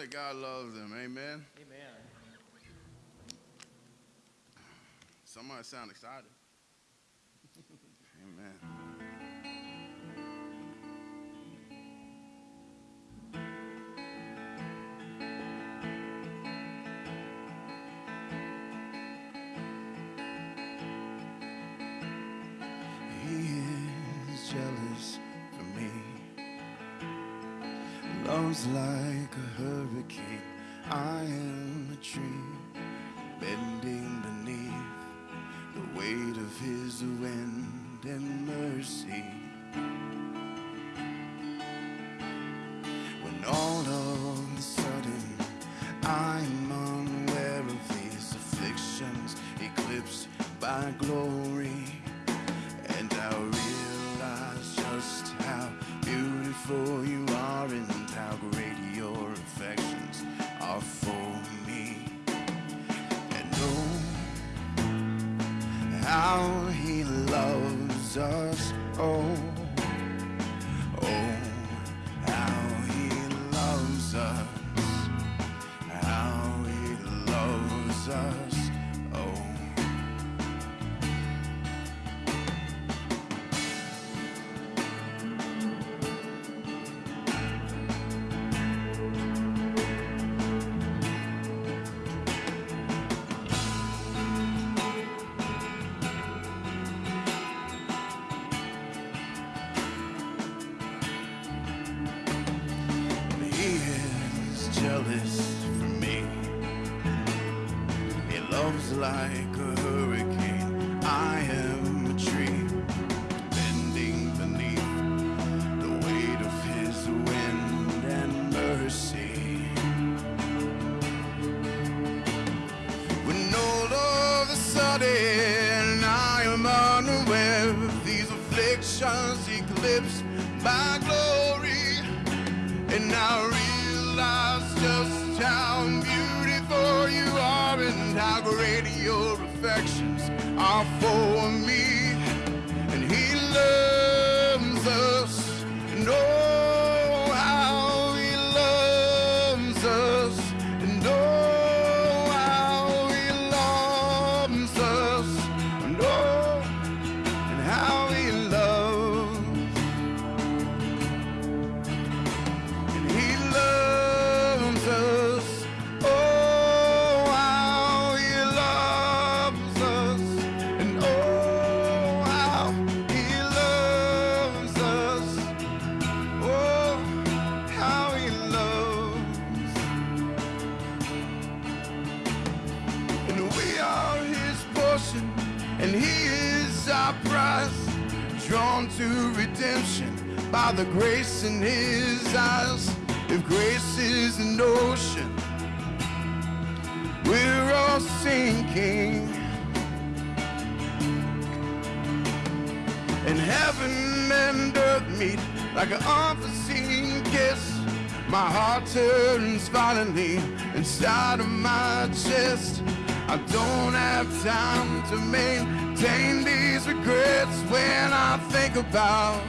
that God loves them. Amen. Amen. Somebody sound excited. Amen. He is jealous for me. Loves like indicate I am a tree bending beneath the weight of his wind and mercy. When all of a sudden I'm unaware of these afflictions eclipsed by glory. Time to maintain these regrets when I think about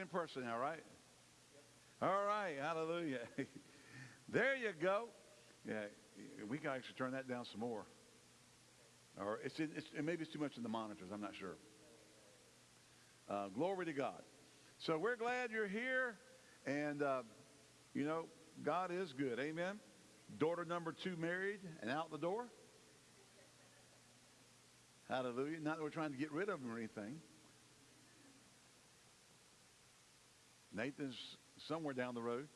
in person now, right? All right, hallelujah. there you go. Yeah, we can actually turn that down some more. Or it's, it's maybe it's too much in the monitors. I'm not sure. Uh, glory to God. So we're glad you're here, and uh, you know God is good. Amen. Daughter number two married and out the door. Hallelujah. Not that we're trying to get rid of them or anything. Nathan's somewhere down the road.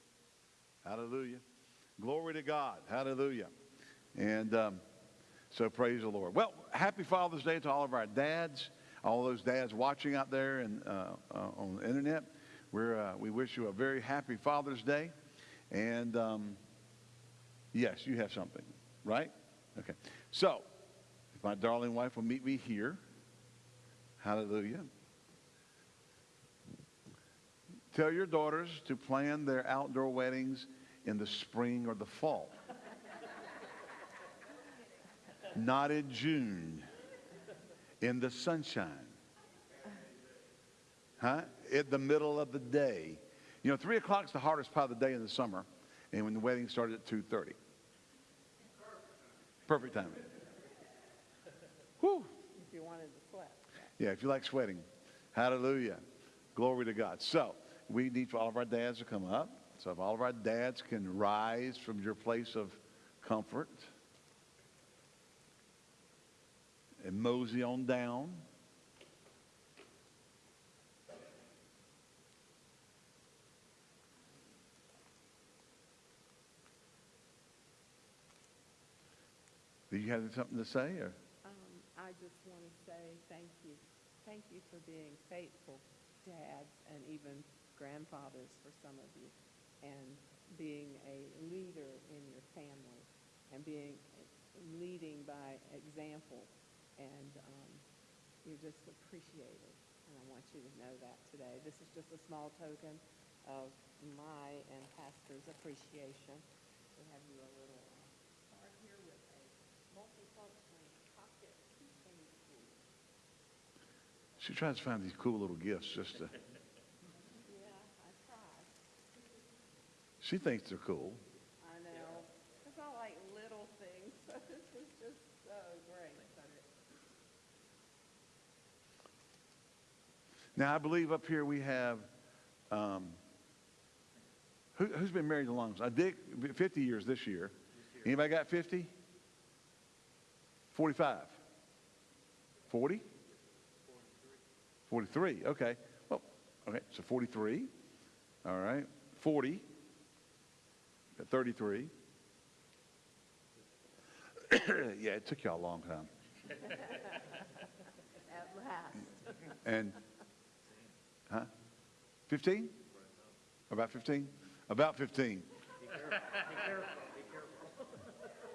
Hallelujah. Glory to God. Hallelujah. And um, so praise the Lord. Well, happy Father's Day to all of our dads, all those dads watching out there and uh, uh, on the internet. We're, uh, we wish you a very happy Father's Day. And um, yes, you have something, right? Okay. So, if my darling wife will meet me here, hallelujah. Tell your daughters to plan their outdoor weddings in the spring or the fall. Not in June, in the sunshine. Huh? In the middle of the day. You know, 3 o'clock is the hardest part of the day in the summer, and when the wedding started at 2.30. Perfect timing. Whew. If you wanted to sweat. Yeah, if you like sweating. Hallelujah. Glory to God. So, we need for all of our dads to come up. So if all of our dads can rise from your place of comfort and mosey on down. Do you have something to say? Or? Um, I just want to say thank you. Thank you for being faithful dads and even grandfathers for some of you, and being a leader in your family, and being leading by example, and um, you're just appreciated. And I want you to know that today. This is just a small token of my and Pastor's appreciation. We have you a little uh, here with a pocket keychain. She tries to find these cool little gifts just to. Yeah, I tried. She thinks they're cool. I know. It's all like little things, so this is just so great. Now, I believe up here we have, um, who, who's been married the longest? I dig 50 years this year. Anybody got 50? 45? 40? 43. Okay. Well, okay. So 43. All right. 40. Got 33. yeah, it took y'all a long time. At last. And, huh? 15? About 15? About 15.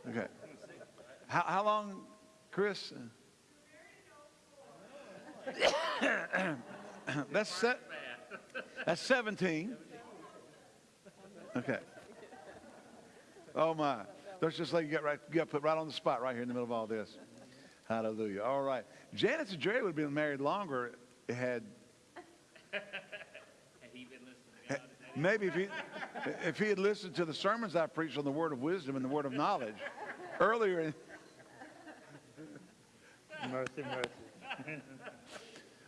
Okay. How, how long, Chris? that's se- that's 17. Okay. Oh my. That's just like you got right, you got put right on the spot right here in the middle of all this. Hallelujah. All right. Janice and Jerry would have been married longer had he been listening maybe if he if he had listened to the sermons I preached on the word of wisdom and the word of knowledge earlier in, Mercy, mercy.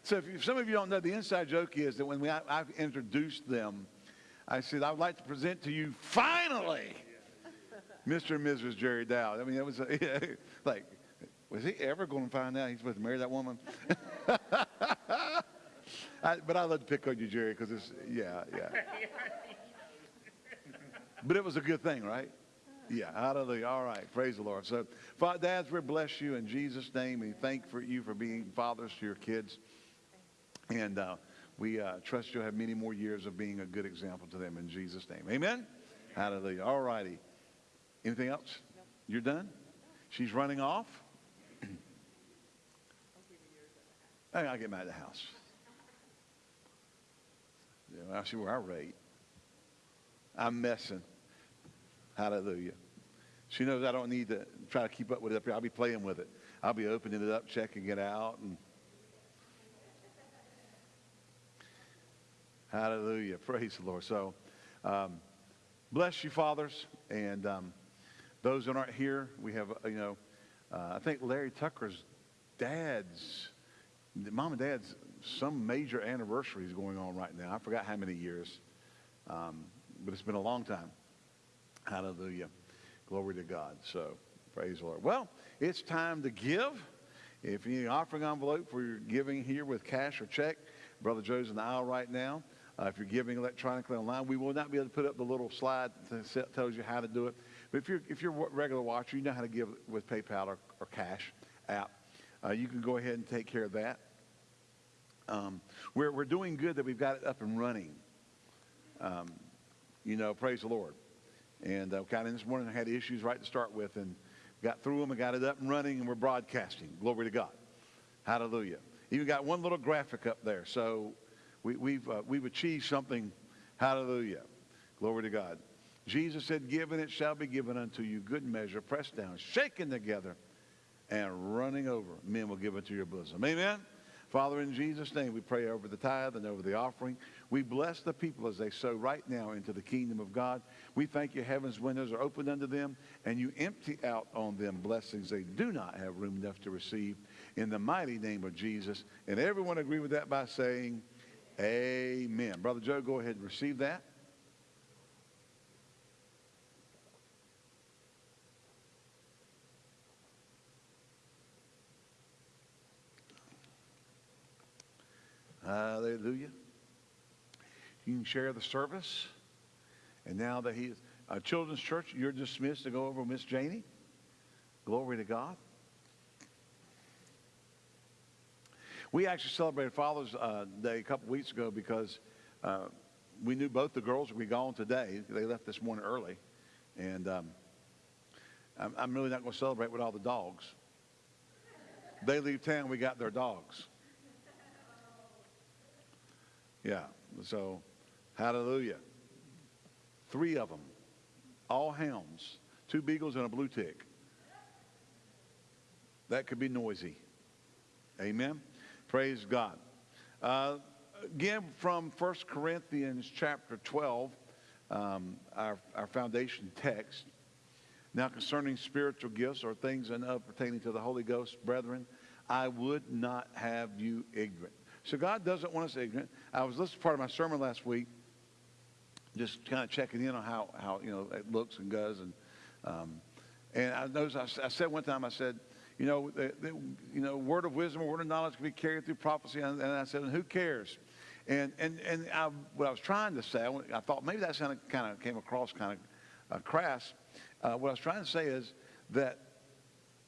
So if, you, if some of you don't know, the inside joke is that when we, I, I've introduced them, I said, I would like to present to you, finally, Mr. and Mrs. Jerry Dow. I mean, it was like, was he ever going to find out he's supposed to marry that woman? I, but I love to pick on you, Jerry, because it's, yeah, yeah. But it was a good thing, right? Yeah, hallelujah. All right, praise the Lord. So, dads, we bless you in Jesus' name. We thank for you for being fathers to your kids. And uh, we uh, trust you'll have many more years of being a good example to them in Jesus' name. Amen? Hallelujah. All righty. Anything else? You're done? She's running off? Hey, I'll get mad at the house. Yeah, I'll see where I rate. I'm messing. Hallelujah. She knows I don't need to try to keep up with it up here. I'll be playing with it. I'll be opening it up, checking it out, and Hallelujah. Praise the Lord. So, um, bless you, fathers. And um, those that aren't here, we have, uh, you know, uh, I think Larry Tucker's dad's, mom and dad's, some major anniversary is going on right now. I forgot how many years, um, but it's been a long time. Hallelujah. Glory to God. So, praise the Lord. Well, it's time to give. If you need an offering envelope for your giving here with cash or check, Brother Joe's in the aisle right now. Uh, if you're giving electronically online, we will not be able to put up the little slide that tells you how to do it. But if you're, if you're a regular watcher, you know how to give with PayPal or, or Cash app. Uh, you can go ahead and take care of that. Um, we're, we're doing good that we've got it up and running. Um, you know, praise the Lord. And uh, kind of this morning I had issues right to start with and got through them and got it up and running and we're broadcasting. Glory to God. Hallelujah. Even got one little graphic up there. So we, we've, uh, we've achieved something. Hallelujah. Glory to God. Jesus said, Given it shall be given unto you, good measure, pressed down, shaken together, and running over. Men will give it to your bosom. Amen. Father, in Jesus' name, we pray over the tithe and over the offering. We bless the people as they sow right now into the kingdom of God. We thank you, heaven's windows are opened unto them, and you empty out on them blessings they do not have room enough to receive. In the mighty name of Jesus. And everyone agree with that by saying, Amen. Brother Joe, go ahead and receive that. Hallelujah. You can share the service. And now that he's a Children's Church, you're dismissed to go over with Miss Janie. Glory to God. We actually celebrated Father's uh, Day a couple weeks ago because uh, we knew both the girls would be gone today. They left this morning early. And um, I'm, I'm really not going to celebrate with all the dogs. They leave town, we got their dogs. Yeah. So, hallelujah. Three of them, all hounds, two beagles and a blue tick. That could be noisy. Amen. Praise God. Uh, again, from 1 Corinthians chapter 12, um, our, our foundation text. Now, concerning spiritual gifts or things enough pertaining to the Holy Ghost, brethren, I would not have you ignorant. So God doesn't want us ignorant. I was listening to part of my sermon last week, just kind of checking in on how, how you know, it looks and goes. And, um, and I noticed, I, I, said one time, I said, you know, the, the, you know, word of wisdom, or word of knowledge can be carried through prophecy. And, and I said, and who cares? And, and, and I, what I was trying to say, I, I thought maybe that kind of, kind of came across kind of uh, crass. Uh, what I was trying to say is that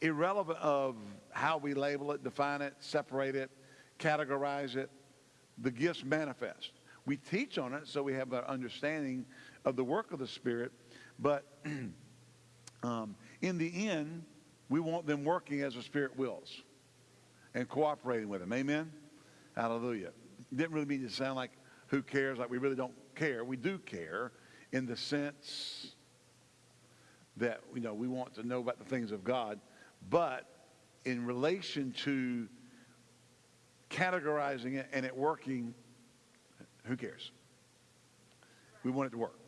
irrelevant of how we label it, define it, separate it, categorize it, the gifts manifest. We teach on it so we have an understanding of the work of the Spirit, but um, in the end, we want them working as the Spirit wills and cooperating with Him. Amen? Hallelujah. Didn't really mean to sound like who cares, like we really don't care. We do care in the sense that, you know, we want to know about the things of God, but in relation to categorizing it and it working, who cares? We want it to work.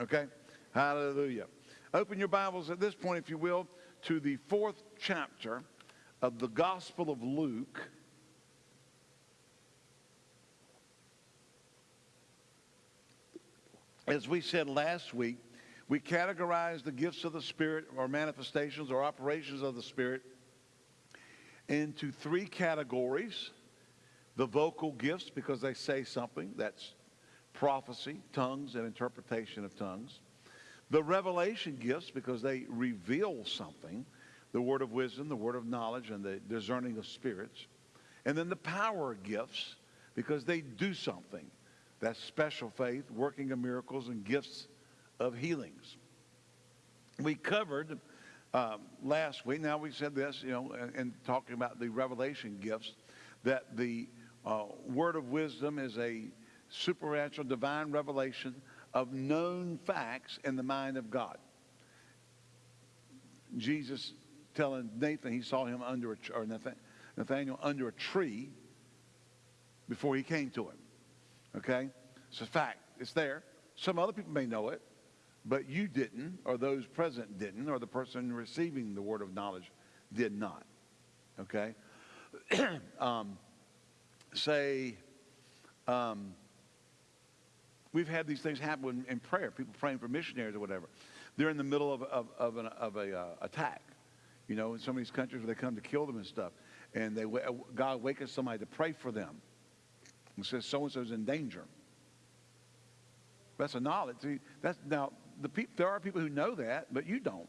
Okay? Hallelujah. Open your Bibles at this point, if you will, to the fourth chapter of the Gospel of Luke. As we said last week, we categorize the gifts of the Spirit or manifestations or operations of the Spirit into three categories the vocal gifts because they say something. That's prophecy, tongues, and interpretation of tongues. The revelation gifts because they reveal something. The word of wisdom, the word of knowledge, and the discerning of spirits. And then the power gifts because they do something. That's special faith, working of miracles, and gifts of healings. We covered um, last week, now we said this, you know, and talking about the revelation gifts, that the uh, word of wisdom is a supernatural divine revelation of known facts in the mind of God. Jesus telling Nathan he saw him under a or Nathaniel under a tree before he came to him. Okay, It's a fact. It's there. Some other people may know it, but you didn't, or those present didn't, or the person receiving the word of knowledge did not. Okay? um, say, um, we've had these things happen in, prayer, people praying for missionaries or whatever. They're in the middle of, of, of an of a, uh, attack, you know, in some of these countries where they come to kill them and stuff. And they, God wakens somebody to pray for them. And says so-and-so's in danger. That's a knowledge. See, that's, now, the pe- there are people who know that, but you don't.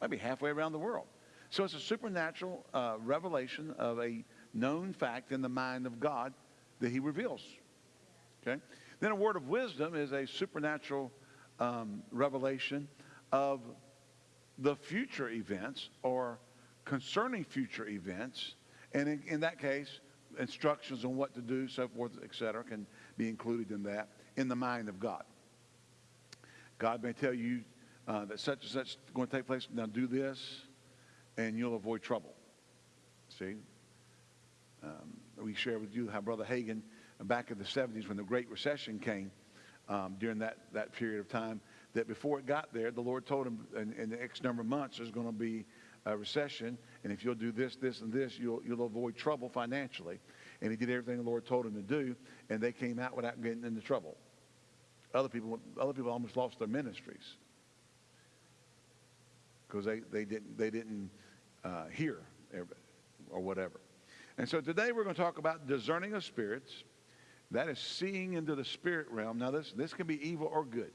Might be halfway around the world. So it's a supernatural uh, revelation of a known fact in the mind of God that he reveals. Okay? Then a word of wisdom is a supernatural um, revelation of the future events or concerning future events. And in, in that case, instructions on what to do, so forth, etc., can be included in that in the mind of God. God may tell you uh, that such and such is going to take place. Now do this, and you'll avoid trouble. See? Um, we share with you how Brother Hagin, back in the 70s when the Great Recession came, um, during that, that period of time, that before it got there, the Lord told him in, in the X number of months there's going to be a recession, and if you'll do this, this, and this, you'll, you'll avoid trouble financially. And he did everything the Lord told him to do, and they came out without getting into trouble. Other people, other people almost lost their ministries because they, they didn't, they didn't uh, hear or whatever. And so today we're going to talk about discerning of spirits. That is seeing into the spirit realm. Now this, this can be evil or good.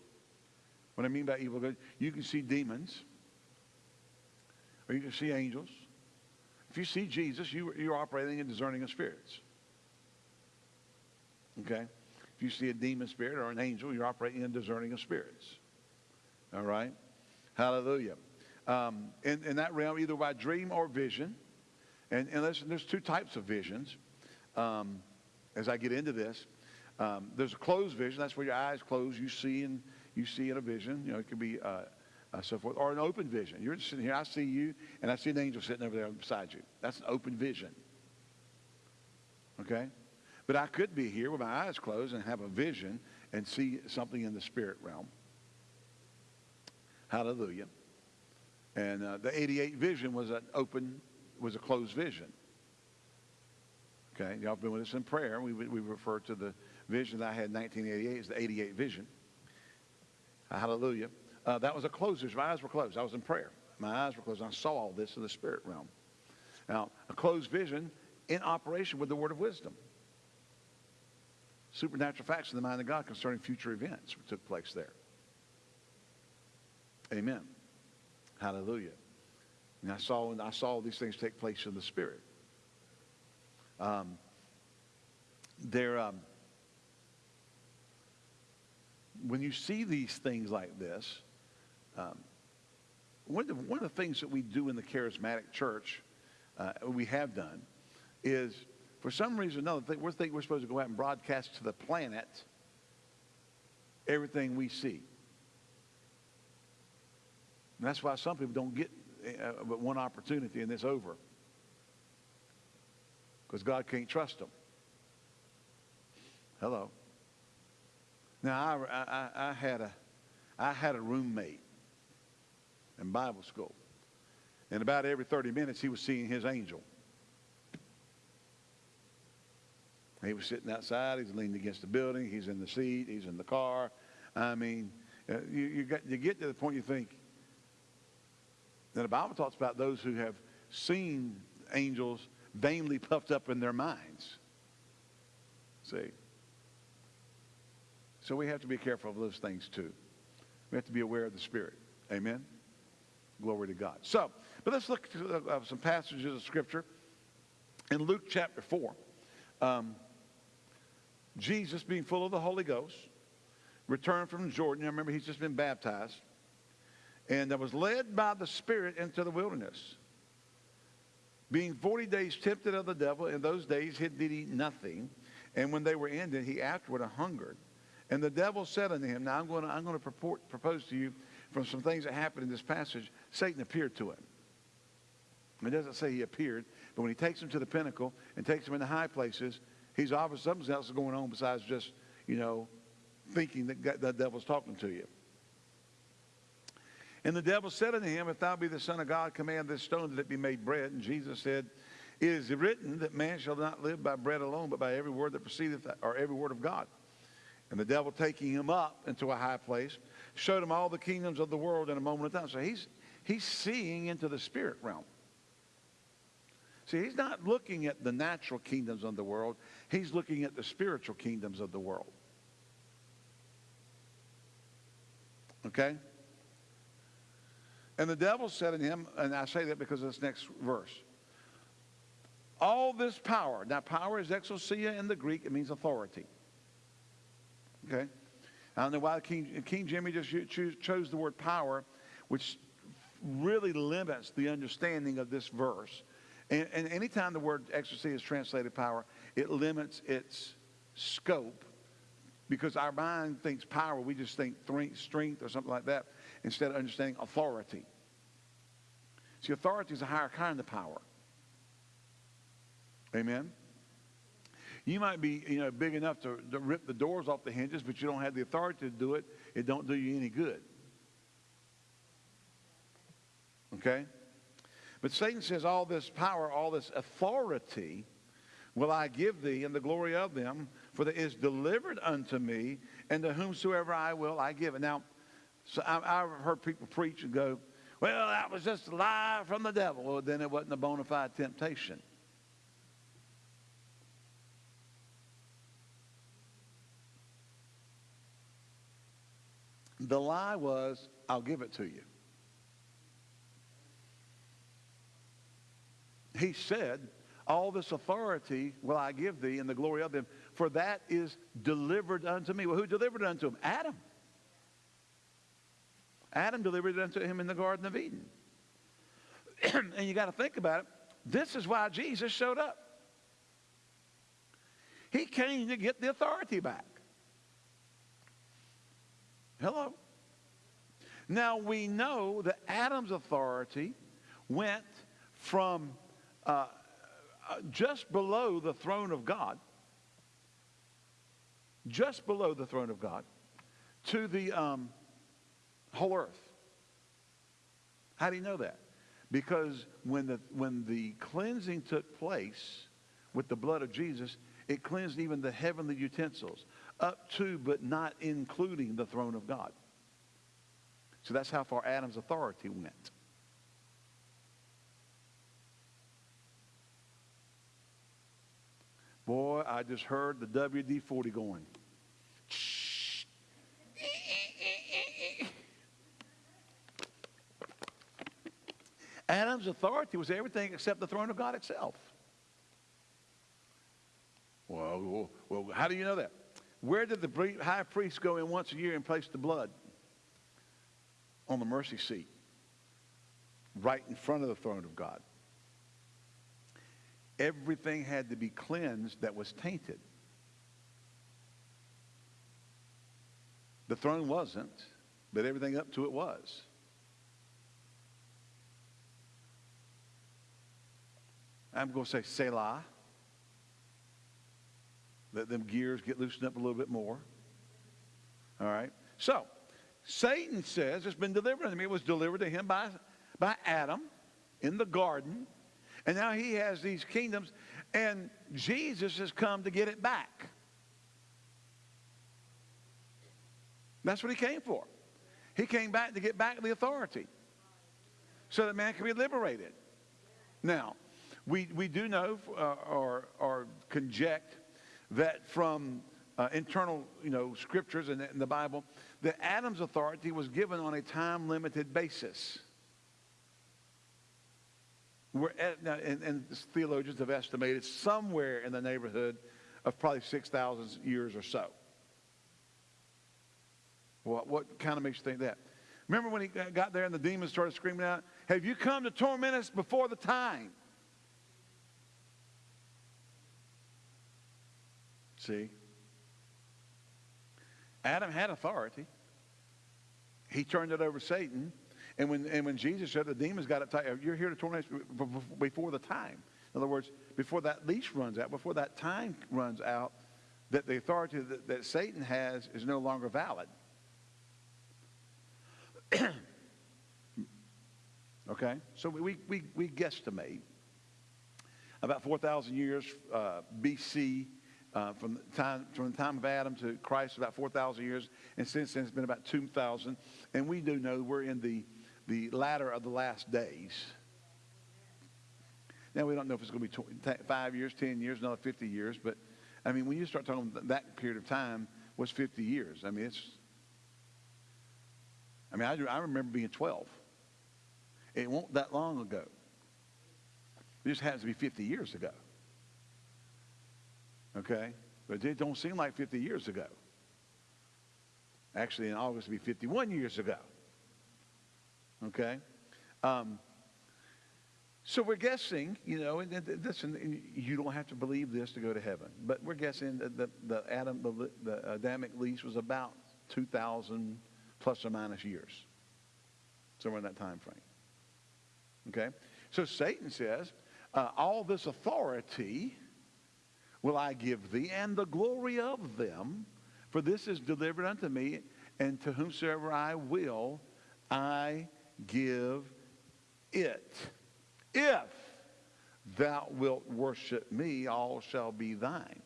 What I mean by evil good, you can see demons or you can see angels. If you see Jesus, you, you're operating in discerning of spirits. Okay? If you see a demon spirit or an angel, you're operating in discerning of spirits. All right? Hallelujah. Um, in, in that realm, either by dream or vision. And, and there's two types of visions. Um, as I get into this, um, there's a closed vision. That's where your eyes close. You see and you see in a vision. You know, it could be uh, uh, so forth, or an open vision. You're sitting here. I see you, and I see an angel sitting over there beside you. That's an open vision. Okay, but I could be here with my eyes closed and have a vision and see something in the spirit realm. Hallelujah. And uh, the 88 vision was an open, was a closed vision. Okay, y'all been with us in prayer. We, we refer to the vision that I had in 1988 as the 88 vision. Hallelujah. Uh, that was a closed vision. My eyes were closed. I was in prayer. My eyes were closed. I saw all this in the spirit realm. Now, a closed vision in operation with the word of wisdom supernatural facts in the mind of God concerning future events took place there. Amen. Hallelujah. And I saw, and I saw these things take place in the spirit. Um, there, um, when you see these things like this, um, one, of the, one of the things that we do in the charismatic church, uh, we have done, is for some reason or another, we're thinking we're supposed to go out and broadcast to the planet everything we see. And that's why some people don't get uh, but one opportunity and it's over. Because God can't trust them. Hello. Now, I, I, I, had a, I had a roommate in Bible school. And about every 30 minutes, he was seeing his angel. He was sitting outside. He's leaning against the building. He's in the seat. He's in the car. I mean, uh, you, you, got, you get to the point you think. Then the Bible talks about those who have seen angels vainly puffed up in their minds. See? So we have to be careful of those things too. We have to be aware of the Spirit. Amen? Glory to God. So, but let's look at uh, some passages of Scripture. In Luke chapter 4, um, Jesus, being full of the Holy Ghost, returned from Jordan. I remember he's just been baptized. And I was led by the Spirit into the wilderness. Being 40 days tempted of the devil, in those days he did eat nothing. And when they were ended, he afterward hungered. And the devil said unto him, Now I'm going to, I'm going to purport, propose to you from some things that happened in this passage. Satan appeared to him. It doesn't say he appeared, but when he takes him to the pinnacle and takes him in the high places, he's obviously something else is going on besides just, you know, thinking that the devil's talking to you. And the devil said unto him, If thou be the Son of God, command this stone that it be made bread. And Jesus said, It is written that man shall not live by bread alone, but by every word that proceedeth, or every word of God. And the devil taking him up into a high place, showed him all the kingdoms of the world in a moment of time. So he's, he's seeing into the spirit realm. See, he's not looking at the natural kingdoms of the world. He's looking at the spiritual kingdoms of the world. Okay? And the devil said to him, and I say that because of this next verse. All this power, now power is exousia in the Greek, it means authority. Okay? I don't know why King, King Jimmy just chose the word power, which really limits the understanding of this verse. And, and anytime the word exousia is translated power, it limits its scope because our mind thinks power, we just think strength or something like that instead of understanding authority. See, authority is a higher kind of power. Amen? You might be, you know, big enough to, to rip the doors off the hinges, but you don't have the authority to do it. It don't do you any good. Okay? But Satan says, all this power, all this authority will I give thee in the glory of them, for that is delivered unto me, and to whomsoever I will I give it. Now, so I, I've heard people preach and go, well, that was just a lie from the devil. Well, then it wasn't a bona fide temptation. The lie was, I'll give it to you. He said, all this authority will I give thee in the glory of them, for that is delivered unto me. Well, who delivered it unto him? Adam. Adam delivered it unto him in the Garden of Eden. and you got to think about it. This is why Jesus showed up. He came to get the authority back. Hello. Now we know that Adam's authority went from uh, uh, just below the throne of God, just below the throne of God, to the um, whole earth. How do you know that? Because when the, when the cleansing took place with the blood of Jesus, it cleansed even the heavenly utensils, up to but not including the throne of God. So that's how far Adam's authority went. Boy, I just heard the WD 40 going. Adam's authority was everything except the throne of God itself. Well, well, how do you know that? Where did the high priest go in once a year and place the blood? On the mercy seat, right in front of the throne of God. Everything had to be cleansed that was tainted. The throne wasn't, but everything up to it was. I'm going to say Selah. Let them gears get loosened up a little bit more. All right. So, Satan says it's been delivered to me. It was delivered to him by, by Adam in the garden. And now he has these kingdoms. And Jesus has come to get it back. That's what he came for. He came back to get back the authority so that man can be liberated. Now, we, we do know uh, or, or conject that from uh, internal you know, scriptures in the, in the Bible that Adam's authority was given on a time limited basis. At, now, and, and theologians have estimated somewhere in the neighborhood of probably 6,000 years or so. What, what kind of makes you think that? Remember when he got there and the demons started screaming out, Have you come to torment us before the time? See? Adam had authority. He turned it over to Satan. And when, and when Jesus said the demons got it tight, you're here to torment before the time. In other words, before that leash runs out, before that time runs out, that the authority that, that Satan has is no longer valid. okay? So we, we, we guesstimate about 4,000 years uh, BC, uh, from, the time, from the time of Adam to Christ, about 4,000 years. And since then, it's been about 2,000. And we do know we're in the, the latter of the last days. Now, we don't know if it's going to be 20, five years, 10 years, another 50 years. But, I mean, when you start talking that period of time was 50 years. I mean, it's, I mean, I, I remember being 12. It won't that long ago. It just happens to be 50 years ago. Okay? But it don't seem like 50 years ago. Actually, in August, it'll be 51 years ago. Okay? Um, so we're guessing, you know, and, and listen, you don't have to believe this to go to heaven, but we're guessing that the, the Adam, the, the Adamic lease was about 2,000 plus or minus years, somewhere in that time frame. Okay? So Satan says, uh, all this authority will I give thee, and the glory of them, for this is delivered unto me, and to whomsoever I will, I give it. If thou wilt worship me, all shall be thine.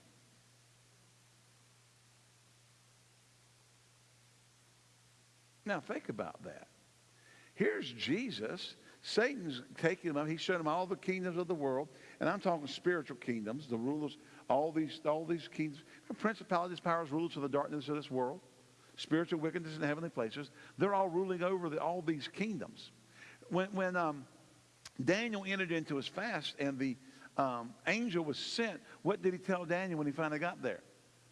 Now think about that. Here's Jesus. Satan's taking him up. He's showing him all the kingdoms of the world. And I'm talking spiritual kingdoms, the rulers, all these, all these kingdoms, principalities, powers, rulers of the darkness of this world, spiritual wickedness in heavenly places. They're all ruling over the, all these kingdoms. When, when um, Daniel entered into his fast and the um, angel was sent, what did he tell Daniel when he finally got there?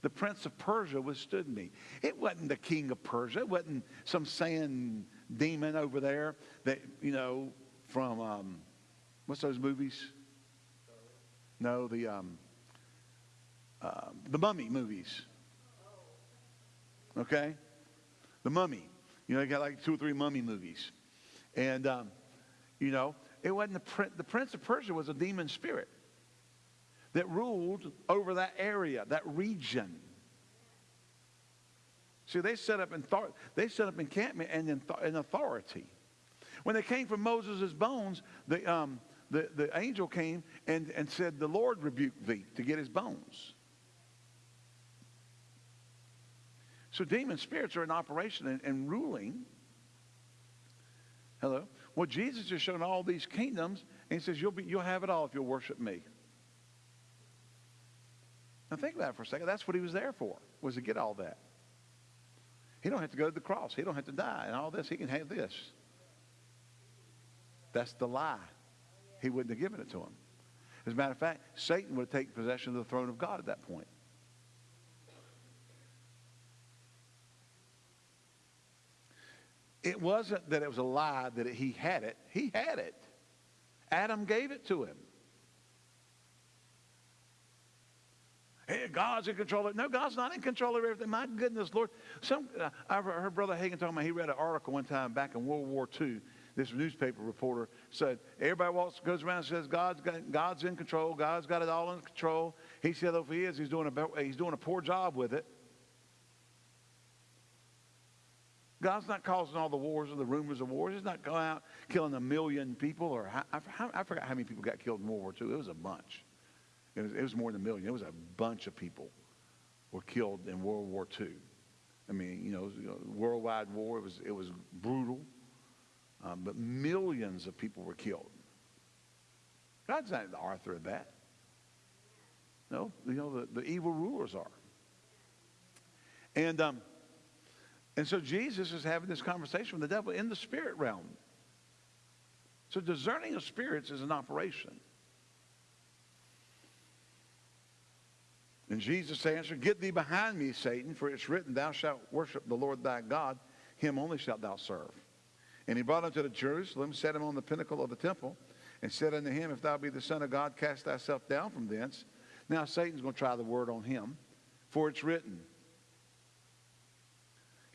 The prince of Persia withstood me. It wasn't the king of Persia. It wasn't some sand demon over there that, you know, from, um, what's those movies? No, the, um, the mummy movies. Okay? The mummy. You know, they got like two or three mummy movies. And, um, you know, it wasn't the, prince, the prince of Persia was a demon spirit that ruled over that area, that region. See, they set up in they set up encampment and in, authority. When they came from Moses' bones, the, um, the, the angel came and, and said, The Lord rebuked thee to get his bones. So demon spirits are in operation and, and ruling. Hello? Well, Jesus is showing all these kingdoms, and he says, you'll, be, you'll have it all if you'll worship me. Now think about it for a second. That's what he was there for, was to get all that. He don't have to go to the cross. He don't have to die and all this. He can have this. That's the lie. He wouldn't have given it to him. As a matter of fact, Satan would have taken possession of the throne of God at that point. It wasn't that it was a lie that he had it. He had it. Adam gave it to him. Hey, God's in control of it. No, God's not in control of everything. My goodness, Lord. Some, uh, I heard Brother Hagin talking about, he read an article one time back in World War II. This newspaper reporter said, everybody walks, goes around and says, God's, got, God's in control. God's got it all in control. He said, if he is, he's doing a, he's doing a poor job with it. God's not causing all the wars or the rumors of wars. He's not going out killing a million people. Or I, I, forgot how many people got killed in World War II. It was a bunch. It was, it was more than a million. It was a bunch of people were killed in World War II. I mean, you know, worldwide war. It was it was brutal, um, but millions of people were killed. God's not the author of that. No, you know the, the evil rulers are. And um, and so Jesus is having this conversation with the devil in the spirit realm. So discerning of spirits is an operation. And Jesus answered, Get thee behind me, Satan, for it's written, Thou shalt worship the Lord thy God, him only shalt thou serve. And he brought him to the Jerusalem, set him on the pinnacle of the temple, and said unto him, If thou be the Son of God, cast thyself down from thence. Now Satan's going to try the word on him, for it's written,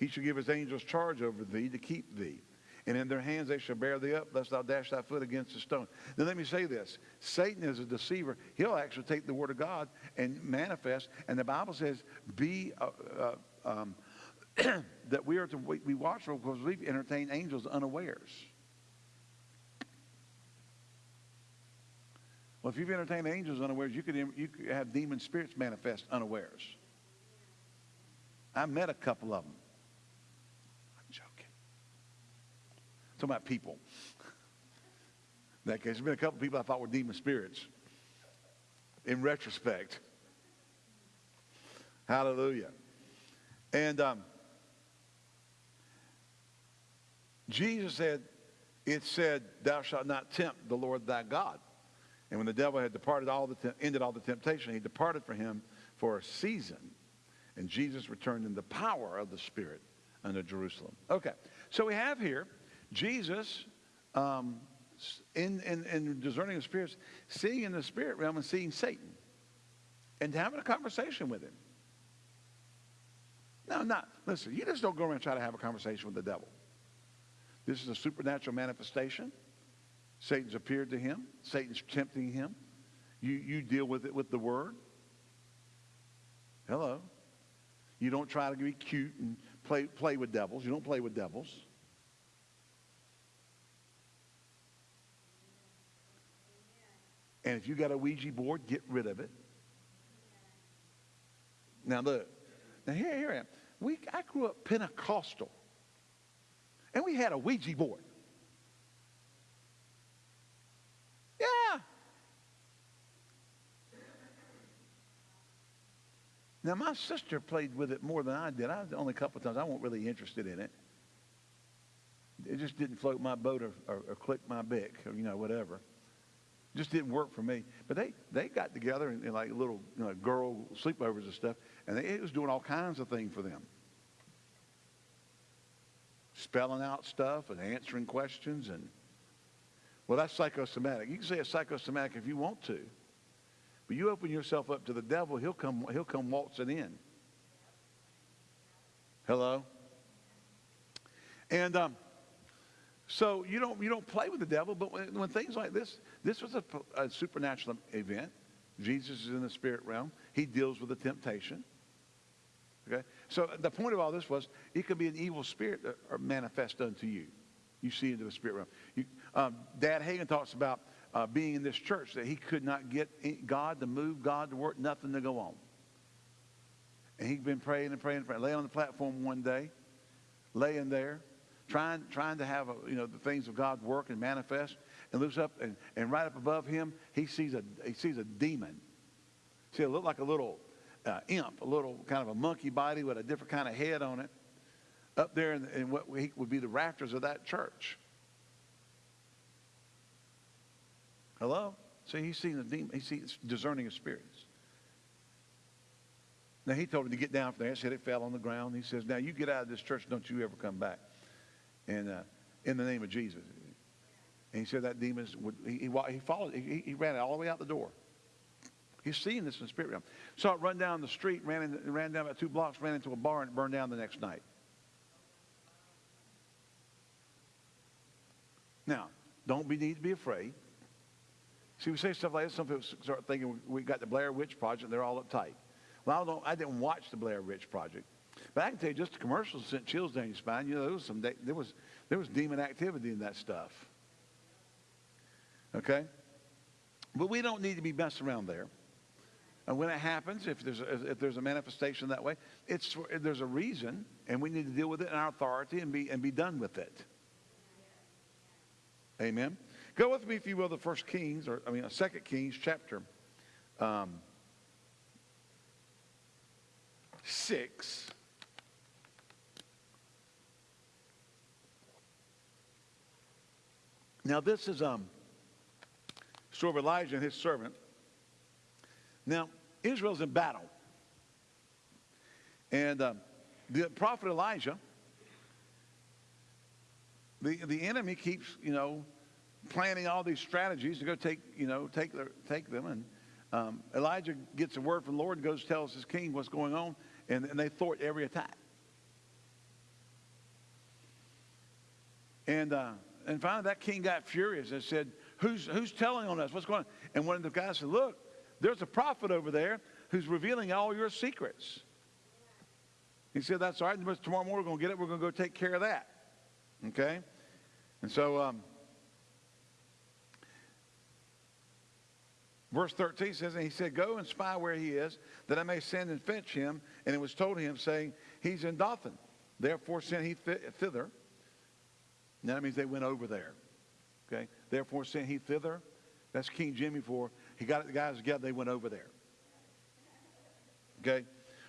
he shall give his angels charge over thee to keep thee. And in their hands they shall bear thee up, lest thou dash thy foot against a stone. Then let me say this Satan is a deceiver. He'll actually take the word of God and manifest. And the Bible says, be. Uh, uh, um, that we are to be watchful because we've entertained angels unawares. Well, if you've entertained angels unawares, you could, you could have demon spirits manifest unawares. I met a couple of them. I'm joking. Talking about people. In that case, there's been a couple of people I thought were demon spirits. In retrospect. Hallelujah. And um, Jesus said, it said, thou shalt not tempt the Lord thy God. And when the devil had departed all the ended all the temptation, he departed from him for a season. And Jesus returned in the power of the Spirit unto Jerusalem. Okay, so we have here Jesus um, in, in, in discerning the spirits, seeing in the spirit realm and seeing Satan and having a conversation with him. No, not. Listen, you just don't go around and try to have a conversation with the devil. This is a supernatural manifestation. Satan's appeared to him. Satan's tempting him. You, you deal with it with the word. Hello. You don't try to be cute and play, play with devils. You don't play with devils. And if you got a Ouija board, get rid of it. Now look. Now here, here I am. We, I grew up Pentecostal. And we had a Ouija board. Yeah. Now, my sister played with it more than I did. I only a couple of times. I wasn't really interested in it. It just didn't float my boat or, or, or click my bick or, you know, whatever. Just didn't work for me. But they, they got together in, in like little you know, girl sleepovers and stuff, and they, it was doing all kinds of things for them. Spelling out stuff and answering questions and well, that's psychosomatic. You can say it's psychosomatic if you want to. But you open yourself up to the devil, he'll come, he'll come waltzing in. Hello? And um, so you don't, you don't play with the devil, but when, when things like this, this was a, a, supernatural event. Jesus is in the spirit realm. He deals with the temptation. Okay? So the point of all this was it could be an evil spirit that are manifest unto you. You see into the spirit realm. You, um, Dad Hagin talks about uh, being in this church that he could not get God to move, God to work, nothing to go on. And he'd been praying and praying and praying. Lay on the platform one day, laying there, trying, trying to have a, you know the things of God work and manifest, and looks up and, and right up above him, he sees a he sees a demon. See, it looked like a little uh, imp, a little kind of a monkey body with a different kind of head on it, up there in, in what would be the rafters of that church. Hello? See, he's seen the demon. He's seen discerning of spirits. Now, he told him to get down from there. He said it fell on the ground. He says, now you get out of this church. Don't you ever come back. And uh, in the name of Jesus. And he said that demon would, he, he, he followed, he, he ran all the way out the door. He's seeing this in the spirit realm. Saw it run down the street, ran, in, ran down about two blocks, ran into a bar, and burned down the next night. Now, don't be need to be afraid. See, we say stuff like this. Some people start thinking we got the Blair Witch Project. They're all uptight. Well, I, don't, I didn't watch the Blair Witch Project, but I can tell you, just the commercials sent chills down your spine. You know, there was some there was there was demon activity in that stuff. Okay, but we don't need to be messing around there. And when it happens, if there's a, if there's a manifestation that way, it's there's a reason, and we need to deal with it in our authority and be and be done with it. Amen. Go with me, if you will, to First Kings, or I mean, Second Kings, chapter um, six. Now, this is um, story of Elijah and his servant. Now, Israel's in battle. And um, the prophet Elijah, the, the enemy keeps, you know, planning all these strategies to go take, you know, take, their, take them. And um, Elijah gets a word from the Lord, and goes tells his king what's going on, and, and they thwart every attack. And, uh, and finally, that king got furious and said, who's, who's telling on us? What's going on? And one of the guys said, Look, there's a prophet over there who's revealing all your secrets. He said, That's all right. Tomorrow morning, we're going to get it. We're going to go take care of that. Okay? And so, um, verse 13 says, And he said, Go and spy where he is, that I may send and fetch him. And it was told him, saying, He's in Dothan. Therefore sent he thither. And that means they went over there. Okay? Therefore sent he thither. That's King Jimmy for. He got the guys together, they went over there. Okay?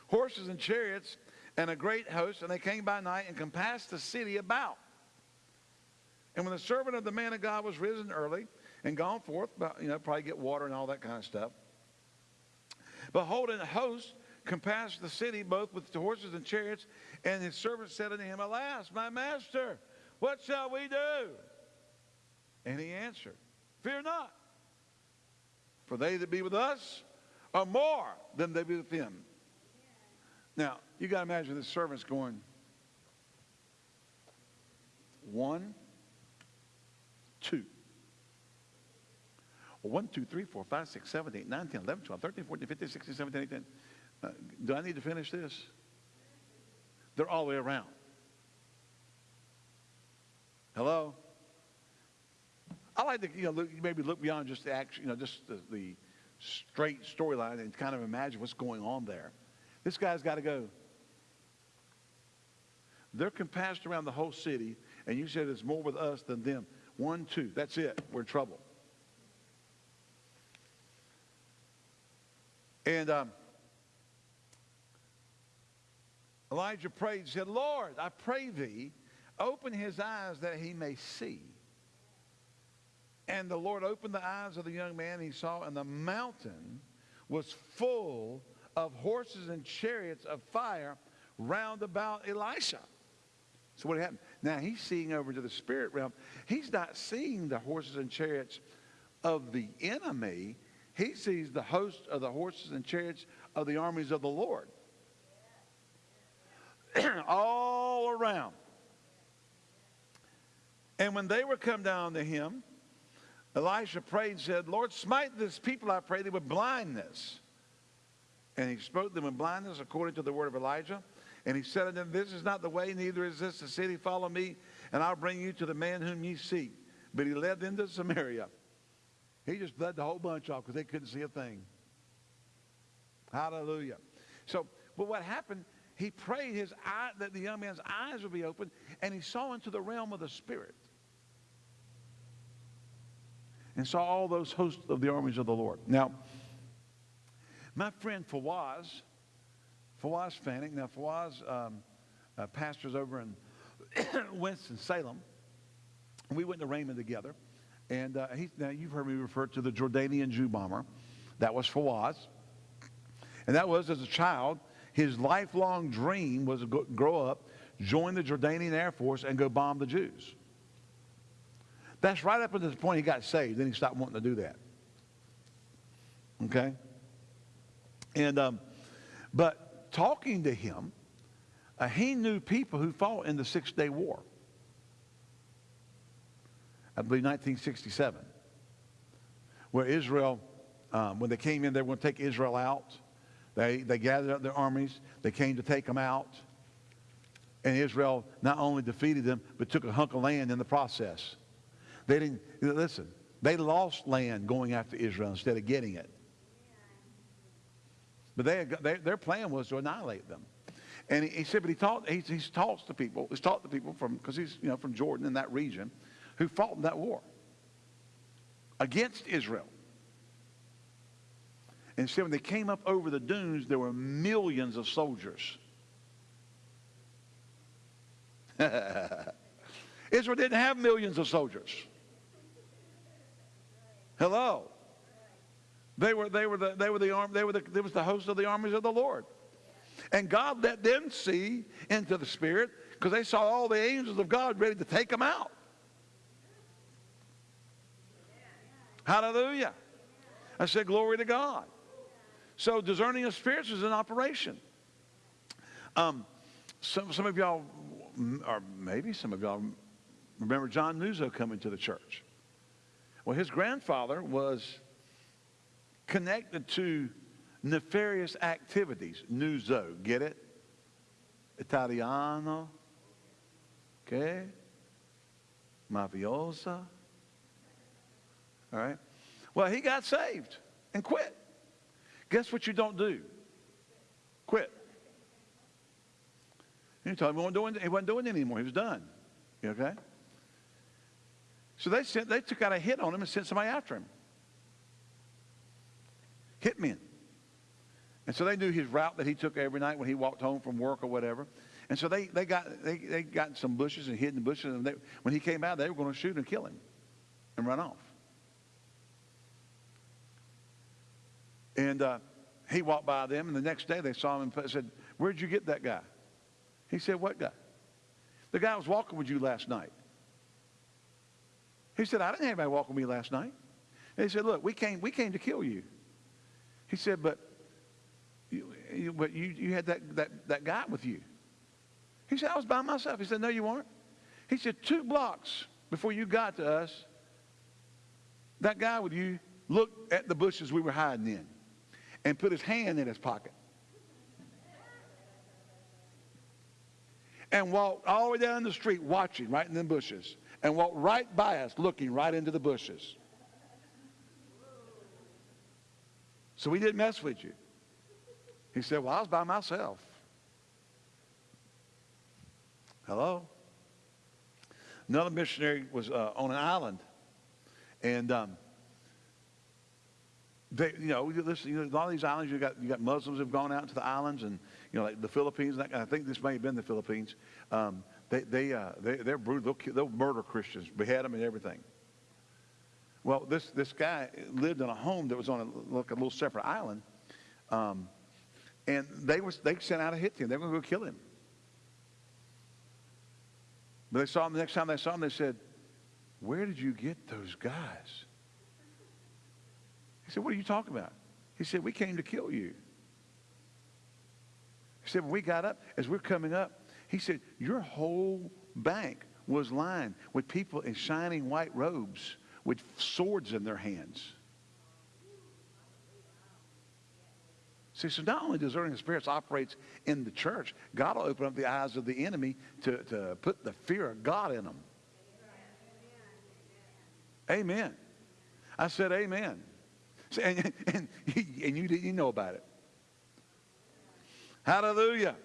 Horses and chariots and a great host, and they came by night and compassed the city about. And when the servant of the man of God was risen early and gone forth, you know, probably get water and all that kind of stuff, behold, an host compassed the city both with the horses and chariots, and his servant said unto him, Alas, my master, what shall we do? And he answered, Fear not, for they that be with us are more than they be with them. Now, you got to imagine the servant's going, one, two. Well, 1, 2, 3, 4, 5, 6, 7, 8, 9, 10, 11, 12, 13, 14, 15, 16, 17, 18. Uh, do I need to finish this? They're all the way around. Hello? I like to, you know, look, maybe look beyond just the action, you know, just the, the straight storyline and kind of imagine what's going on there. This guy's got to go. They're compassed around the whole city, and you said it's more with us than them. One, two, that's it. We're in trouble. And um, Elijah prayed and said, Lord, I pray thee, open his eyes that he may see. And the Lord opened the eyes of the young man, he saw, and the mountain was full of horses and chariots of fire round about Elisha. So what happened? Now he's seeing over to the spirit realm. He's not seeing the horses and chariots of the enemy. He sees the host of the horses and chariots of the armies of the Lord. All around. And when they were come down to him, Elisha prayed and said, Lord, smite this people, I pray thee, with blindness. And he spoke them with blindness according to the word of Elijah. And he said unto them, This is not the way, neither is this the city. Follow me, and I'll bring you to the man whom ye seek. But he led them to Samaria. He just led the whole bunch off because they couldn't see a thing. Hallelujah. So, but what happened, he prayed his eye, that the young man's eyes would be opened, and he saw into the realm of the Spirit. And saw all those hosts of the armies of the Lord. Now, my friend Fawaz, Fawaz Fanning, now Fawaz um, uh, pastors over in Winston-Salem. We went to Rhema together. And uh, he, now you've heard me refer to the Jordanian Jew bomber. That was Fawaz. And that was, as a child, his lifelong dream was to grow up, join the Jordanian Air Force, and go bomb the Jews. That's right up until the point he got saved. Then he stopped wanting to do that. Okay? And, um, but talking to him, uh, he knew people who fought in the Six Day War. I believe 1967, where Israel, um, when they came in, they were going to take Israel out. They, they gathered up their armies. They came to take them out. And Israel not only defeated them, but took a hunk of land in the process. They didn't, listen, they lost land going after Israel instead of getting it. But they, they, their plan was to annihilate them. And he, he said, but he taught, he, he's taught the people, he's taught the people from, because he's, you know, from Jordan in that region, who fought in that war against Israel. And said when they came up over the dunes, there were millions of soldiers. Israel didn't have millions of soldiers. Hello. They were, they were the, they were the arm, they were the, they was the host of the armies of the Lord. And God let them see into the spirit because they saw all the angels of God ready to take them out. Hallelujah. I said, glory to God. So discerning of spirits is an operation. Um, some, some of y'all, or maybe some of y'all Remember John Nuzzo coming to the church? Well, his grandfather was connected to nefarious activities. Nuzzo, get it? Italiano. Okay? Mafiosa. All right? Well, he got saved and quit. Guess what you don't do? Quit. He told him he wasn't doing, he wasn't doing it anymore. He was done. You okay? So they sent, they took out a hit on him and sent somebody after him. Hitmen. And so they knew his route that he took every night when he walked home from work or whatever. And so they, they got they, they got some bushes and hid in the bushes. And they, when he came out, they were going to shoot and kill him and run off. And uh, he walked by them, and the next day they saw him and said, Where'd you get that guy? He said, What guy? The guy was walking with you last night. He said, I didn't have anybody walk with me last night. And he said, Look, we came, we came to kill you. He said, But you, you, but you, you had that, that, that guy with you. He said, I was by myself. He said, No, you weren't. He said, Two blocks before you got to us, that guy with you looked at the bushes we were hiding in and put his hand in his pocket. And walked all the way down the street watching right in the bushes and walked right by us looking right into the bushes. So we didn't mess with you. He said, Well, I was by myself. Hello? Another missionary was uh, on an island. And um, they, you know, listen, you know, a lot of these islands, you got you got Muslims have gone out to the islands, and you know, like the Philippines. I think this may have been the Philippines. Um, they they uh, they they're brutal. They'll, they'll murder Christians, behead them, and everything. Well, this this guy lived in a home that was on a, like a little separate island, um, and they was they sent out a hit to team. They were going to go kill him. But they saw him the next time they saw him. They said, "Where did you get those guys?" He said, What are you talking about? He said, We came to kill you. He said, When we got up, as we're coming up, he said, Your whole bank was lined with people in shining white robes with swords in their hands. See, so not only discerning the spirits operates in the church, God will open up the eyes of the enemy to, to put the fear of God in them. Amen. I said amen. And, and, and you didn't know about it. Hallelujah.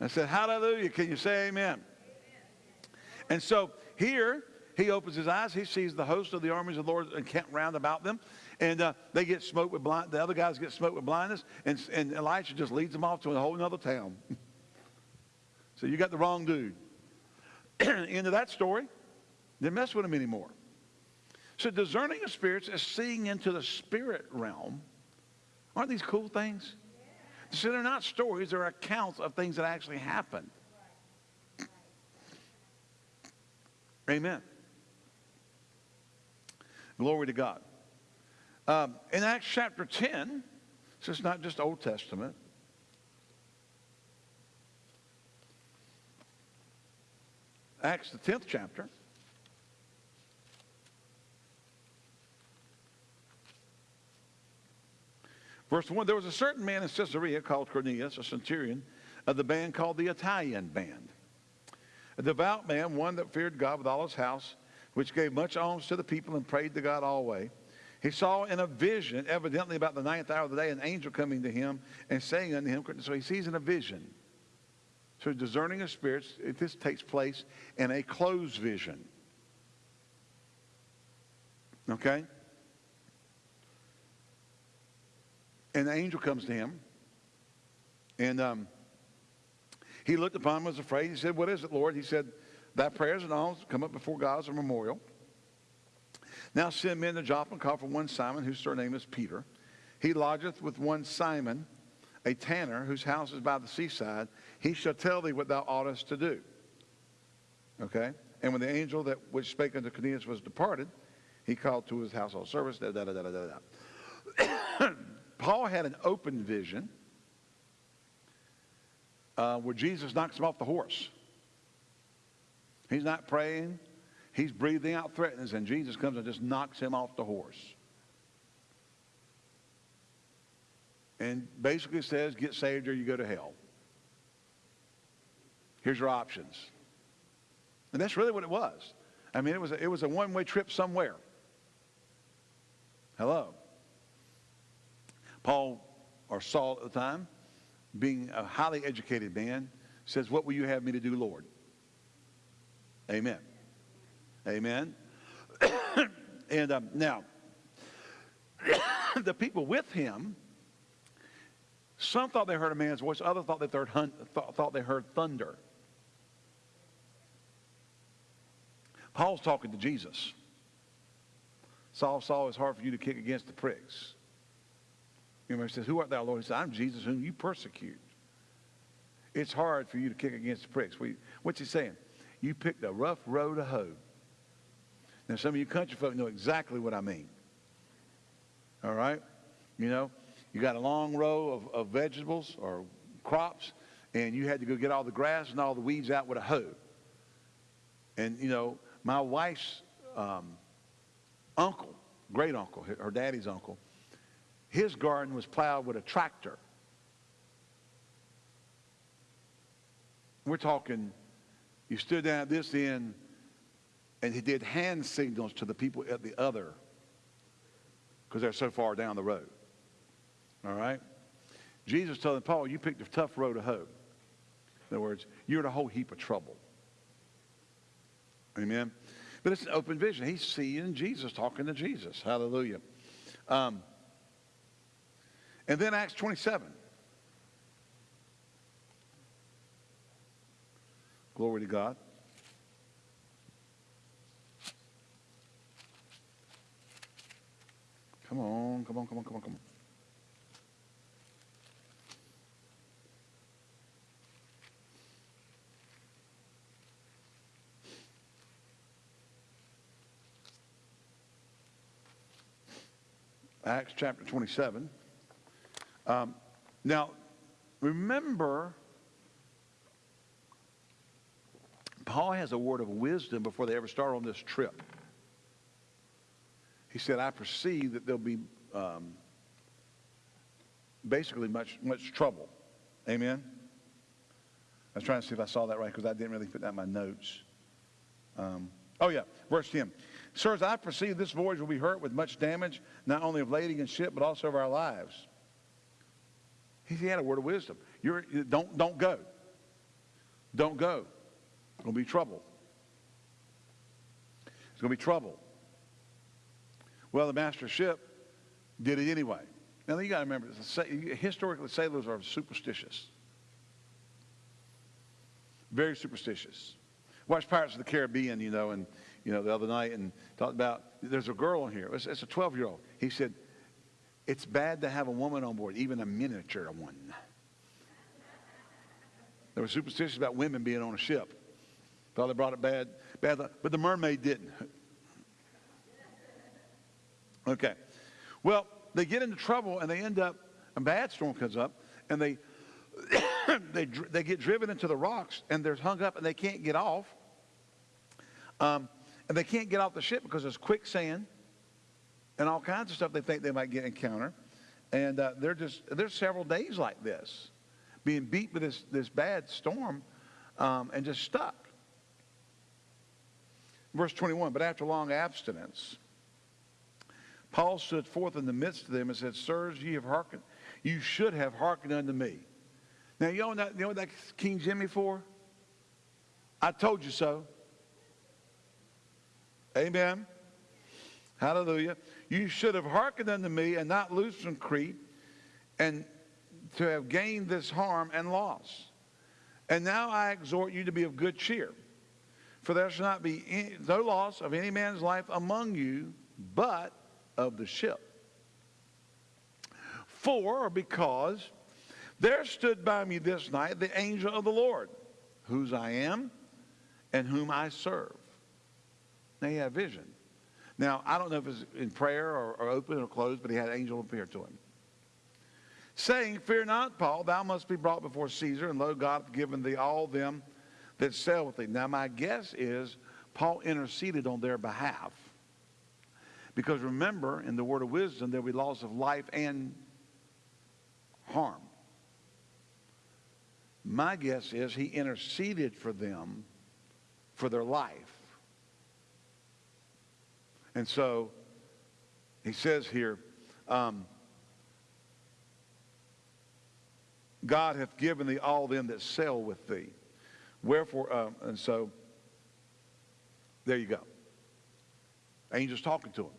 I said, Hallelujah. Can you say amen? amen? And so here, he opens his eyes. He sees the host of the armies of the Lord encamped round about them. And uh, they get smoked with blind. The other guys get smoked with blindness. And, and Elisha just leads them off to a whole other town. so you got the wrong dude. End of that story. Didn't mess with him anymore. So discerning of spirits is seeing into the spirit realm. Aren't these cool things? So they're not stories, they're accounts of things that actually happened. Amen. Glory to God. Um, in Acts chapter 10, so it's not just Old Testament. Acts, the 10th chapter. Verse 1 There was a certain man in Caesarea called Cornelius, a centurion of the band called the Italian band. A devout man, one that feared God with all his house, which gave much alms to the people and prayed to God always. He saw in a vision, evidently about the ninth hour of the day, an angel coming to him and saying unto him, so he sees in a vision. So discerning of spirits, this takes place in a closed vision. Okay? And the angel comes to him. And um, he looked upon him, was afraid. He said, What is it, Lord? He said, Thy prayers and alms come up before God as a memorial. Now send men to Joppa and call for one Simon, whose surname is Peter. He lodgeth with one Simon, a tanner, whose house is by the seaside. He shall tell thee what thou oughtest to do. Okay? And when the angel that which spake unto Cornelius was departed, he called to his household servants, da da da da da da. Paul had an open vision uh, where Jesus knocks him off the horse. He's not praying He's breathing out threats, and Jesus comes and just knocks him off the horse. And basically says, get saved or you go to hell. Here's your options. And that's really what it was. I mean, it was a, it was a one-way trip somewhere. Hello. Paul, or Saul at the time, being a highly educated man, says, What will you have me to do, Lord? Amen. Amen. and um, now, the people with him, some thought they heard a man's voice, others thought, they heard, thought, thought they heard thunder. Paul's talking to Jesus. Saul, Saul, it's hard for you to kick against the pricks. Know, he says, Who art thou, Lord? He says, I'm Jesus whom you persecute. It's hard for you to kick against the pricks. What's he saying? You picked a rough road to hoe. Now, some of you country folk know exactly what I mean. All right? You know, you got a long row of, of vegetables or crops, and you had to go get all the grass and all the weeds out with a hoe. And, you know, my wife's um, uncle, great uncle, her daddy's uncle, his garden was plowed with a tractor. We're talking, you stood down at this end and he did hand signals to the people at the other because they're so far down the road. All right? Jesus told Paul, you picked a tough road to hoe. In other words, you're in a whole heap of trouble. Amen. But it's an open vision. He's seeing Jesus talking to Jesus. Hallelujah. Um, and then Acts 27. Glory to God. Come on, come on, come on, come on, come on. Acts chapter 27. Um, now, remember, Paul has a word of wisdom before they ever start on this trip. He said, I perceive that there'll be um, basically much, much trouble. Amen? I was trying to see if I saw that right because I didn't really put that in my notes. Um, oh, yeah, verse 10. Sirs, I perceive this voyage will be hurt with much damage, not only of lading and ship, but also of our lives. He had a word of wisdom. You're, don't, don't go. Don't go. It's going to be trouble. It's going to be trouble. Well, the master ship did it anyway. Now, you got to remember, historically, sailors are superstitious. Very superstitious. Watch Pirates of the Caribbean, you know, and you know, the other night and talked about there's a girl in here. It's, it's a 12 year old. He said, It's bad to have a woman on board, even a miniature one. They were superstitious about women being on a ship. Thought they brought it bad, bad, but the mermaid didn't. Okay. Well, they get into trouble and they end up, a bad storm comes up, and they, they, they get driven into the rocks and they're hung up and they can't get off. Um, and they can't get off the ship because there's quicksand and all kinds of stuff they think they might get encounter. And uh, they're just, there's several days like this, being beat with this, this bad storm um, and just stuck. Verse 21, but after long abstinence, Paul stood forth in the midst of them and said, Sirs, ye have hearkened, you should have hearkened unto me. Now, you know, that, you know what that's King Jimmy for? I told you so. Amen. Hallelujah. You should have hearkened unto me and not loosed from Crete and to have gained this harm and loss. And now I exhort you to be of good cheer. For there shall not be any, no loss of any man's life among you, but of the ship. For, or because there stood by me this night the angel of the Lord, whose I am and whom I serve. Now he had vision. Now, I don't know if it's in prayer or, or open or closed, but he had an angel appear to him. Saying, Fear not, Paul, thou must be brought before Caesar, and lo, God hath given thee all them that sail with thee. Now, my guess is Paul interceded on their behalf. Because remember, in the word of wisdom, there will be laws of life and harm. My guess is he interceded for them for their life. And so he says here, um, God hath given thee all them that sail with thee. Wherefore, um, and so there you go. Angels talking to him.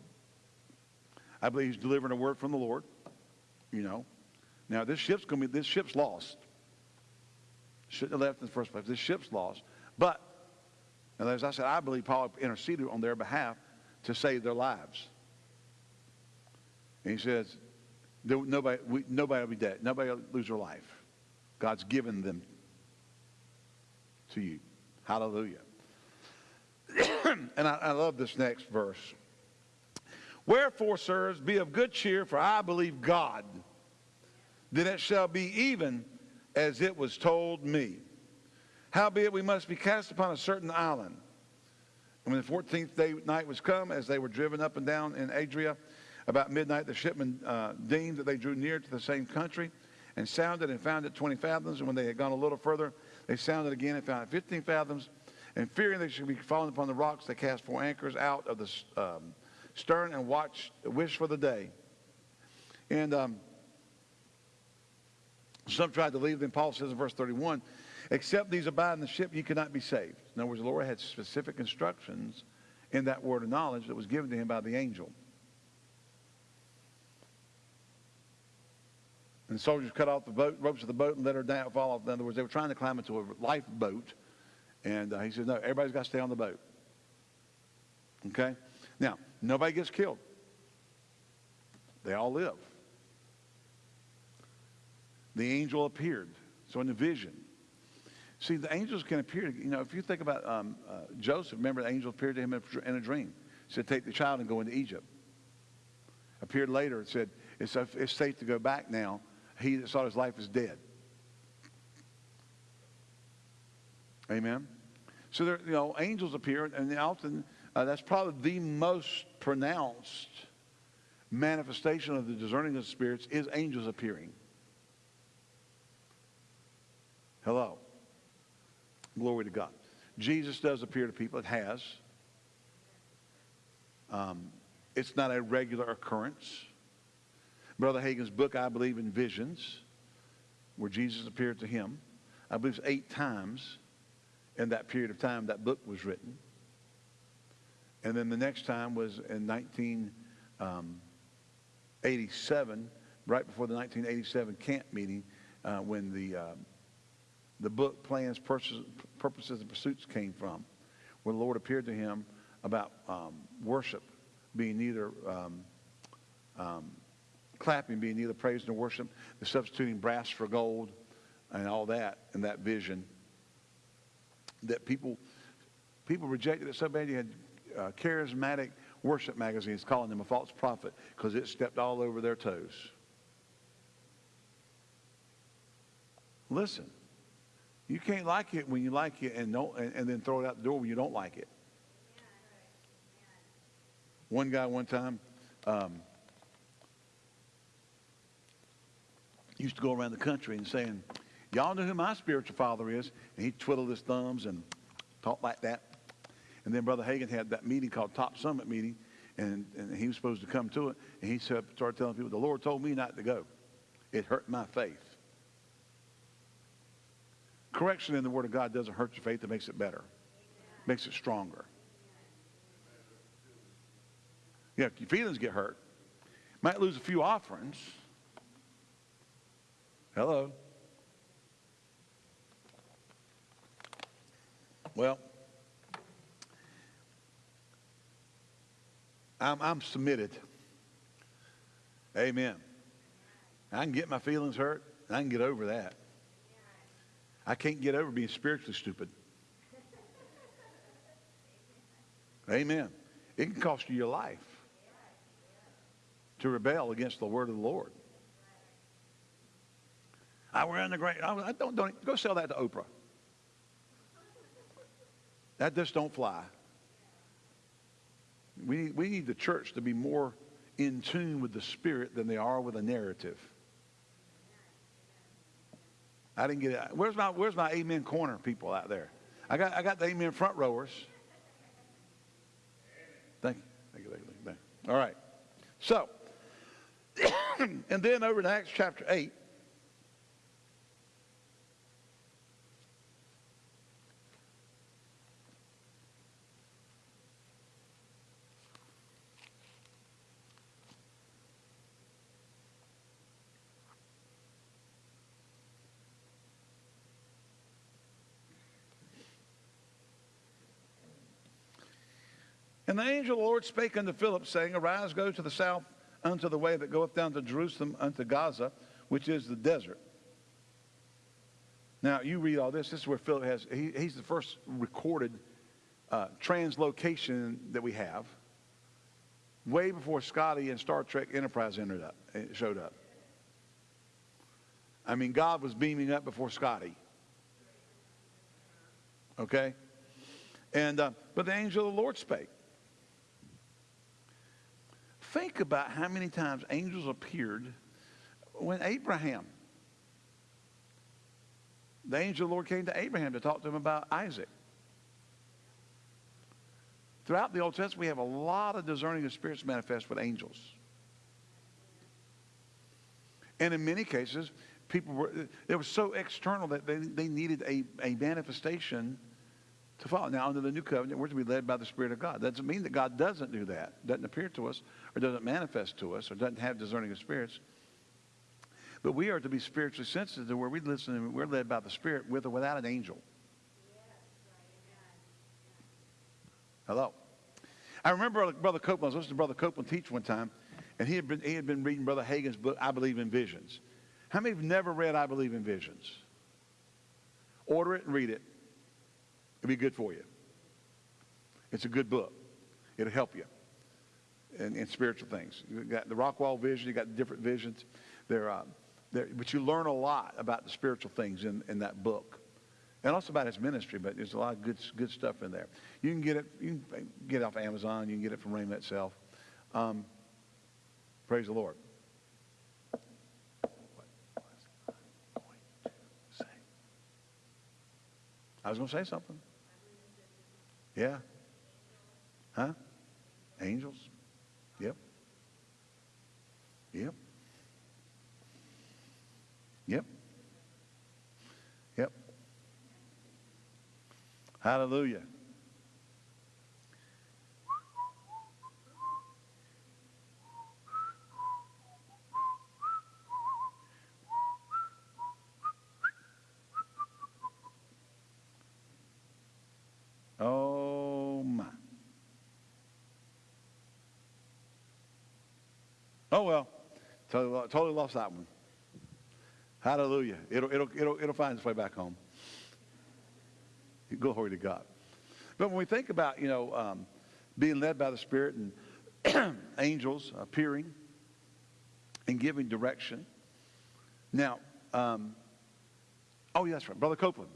I believe he's delivering a word from the Lord. You know. Now this ship's gonna be this ship's lost. Shouldn't have left in the first place. This ship's lost. But, and as I said, I believe Paul interceded on their behalf to save their lives. And he says, nobody, we, nobody will be dead. Nobody will lose their life. God's given them to you. Hallelujah. and I, I love this next verse. Wherefore, sirs, be of good cheer, for I believe God, that it shall be even as it was told me. Howbeit we must be cast upon a certain island. And when the 14th day night was come, as they were driven up and down in Adria, about midnight the shipmen uh, deemed that they drew near to the same country, and sounded and found it 20 fathoms. And when they had gone a little further, they sounded again and found it 15 fathoms. And fearing they should be fallen upon the rocks, they cast four anchors out of the um, stern and watched, wished for the day. And um, some tried to leave them. Paul says in verse 31, except these abide in the ship, you cannot be saved. In other words, the Lord had specific instructions in that word of knowledge that was given to him by the angel. And the soldiers cut off the boat, ropes of the boat and let her down, fall off. In other words, they were trying to climb into a lifeboat. And uh, he said, no, everybody's got to stay on the boat. Okay? Now, nobody gets killed. They all live. The angel appeared. So in the vision. See, the angels can appear. You know, if you think about um, uh, Joseph, remember the angel appeared to him in a dream. He said, take the child and go into Egypt. Appeared later and said, it's, it's safe to go back now he that sought his life is dead. Amen. So there, you know, angels appear, and often uh, that's probably the most pronounced manifestation of the discerning of spirits is angels appearing. Hello. Glory to God. Jesus does appear to people. It has. Um, it's not a regular occurrence. Brother Hagin's book, I believe in visions, where Jesus appeared to him. I believe it's eight times in that period of time that book was written. And then the next time was in 1987, um, right before the 1987 camp meeting, uh, when the, uh, the book Plans, Purposes, and Pursuits came from, where the Lord appeared to him about um, worship being neither um, um clapping being neither praise nor worship, the substituting brass for gold, and all that in that vision. That people people rejected it so bad you had uh, charismatic worship magazines calling him a false prophet because it stepped all over their toes. Listen, you can't like it when you like it and, don't, and, and then throw it out the door when you don't like it. One guy one time, um, used to go around the country and saying, y'all know who my spiritual father is? And he twiddled his thumbs and talked like that. And then Brother Hagin had that meeting called Top Summit meeting, and, and he was supposed to come to it. And he started telling people, the Lord told me not to go. It hurt my faith. Correction in the Word of God doesn't hurt your faith. It makes it better. Makes it stronger. Yeah, your feelings get hurt. Might lose a few offerings. Hello. Well, I'm, I'm submitted. Amen. I can get my feelings hurt. I can get over that. I can't get over being spiritually stupid. Amen. It can cost you your life to rebel against the word of the Lord. I were in the great. I don't, don't go sell that to Oprah. That just don't fly. We we need the church to be more in tune with the Spirit than they are with a narrative. I didn't get it. Where's my, where's my amen corner people out there? I got, I got the amen front rowers. Thank you. Thank you, thank you, thank you. All right. So, and then over in Acts chapter 8, And the angel of the Lord spake unto Philip, saying, Arise, go to the south unto the way that goeth down to Jerusalem unto Gaza, which is the desert. Now, you read all this. This is where Philip has, he, he's the first recorded uh, translocation that we have, way before Scotty and Star Trek Enterprise entered up, eh, showed up. I mean, God was beaming up before Scotty. Okay? And, uh, but the angel of the Lord spake. Think about how many times angels appeared when Abraham, the angel of the Lord came to Abraham to talk to him about Isaac. Throughout the Old Testament, we have a lot of discerning of spirits manifest with angels. And in many cases, people were, it was so external that they, they needed a, a manifestation to follow. Now, under the new covenant, we're to be led by the Spirit of God. That doesn't mean that God doesn't do that, doesn't appear to us, or doesn't manifest to us, or doesn't have discerning of spirits. But we are to be spiritually sensitive to where we listen and we're led by the Spirit with or without an angel. Hello. I remember Brother Copeland, I was listening to Brother Copeland teach one time, and he had been, he had been reading Brother Hagin's book, I Believe in Visions. How many have never read I Believe in Visions? Order it and read it. It'll be good for you. It's a good book. It'll help you in, in spiritual things. You got the Rockwall vision, you got different visions. They're, uh, but you learn a lot about the spiritual things in, in that book. And also about his ministry, but there's a lot of good, good stuff in there. You can get it, you can get it off Amazon, you can get it from Rhema itself. Um, praise the Lord. I was going to say something. Yeah. Huh? Angels. Yep. Yep. Yep. Yep. Hallelujah. Oh well, totally, lost that one. Hallelujah. It'll, it'll, it'll, it'll find its way back home. Glory to God. But when we think about, you know, um, being led by the Spirit and angels appearing and giving direction. Now, um, oh, yeah, that's right. Brother Copeland.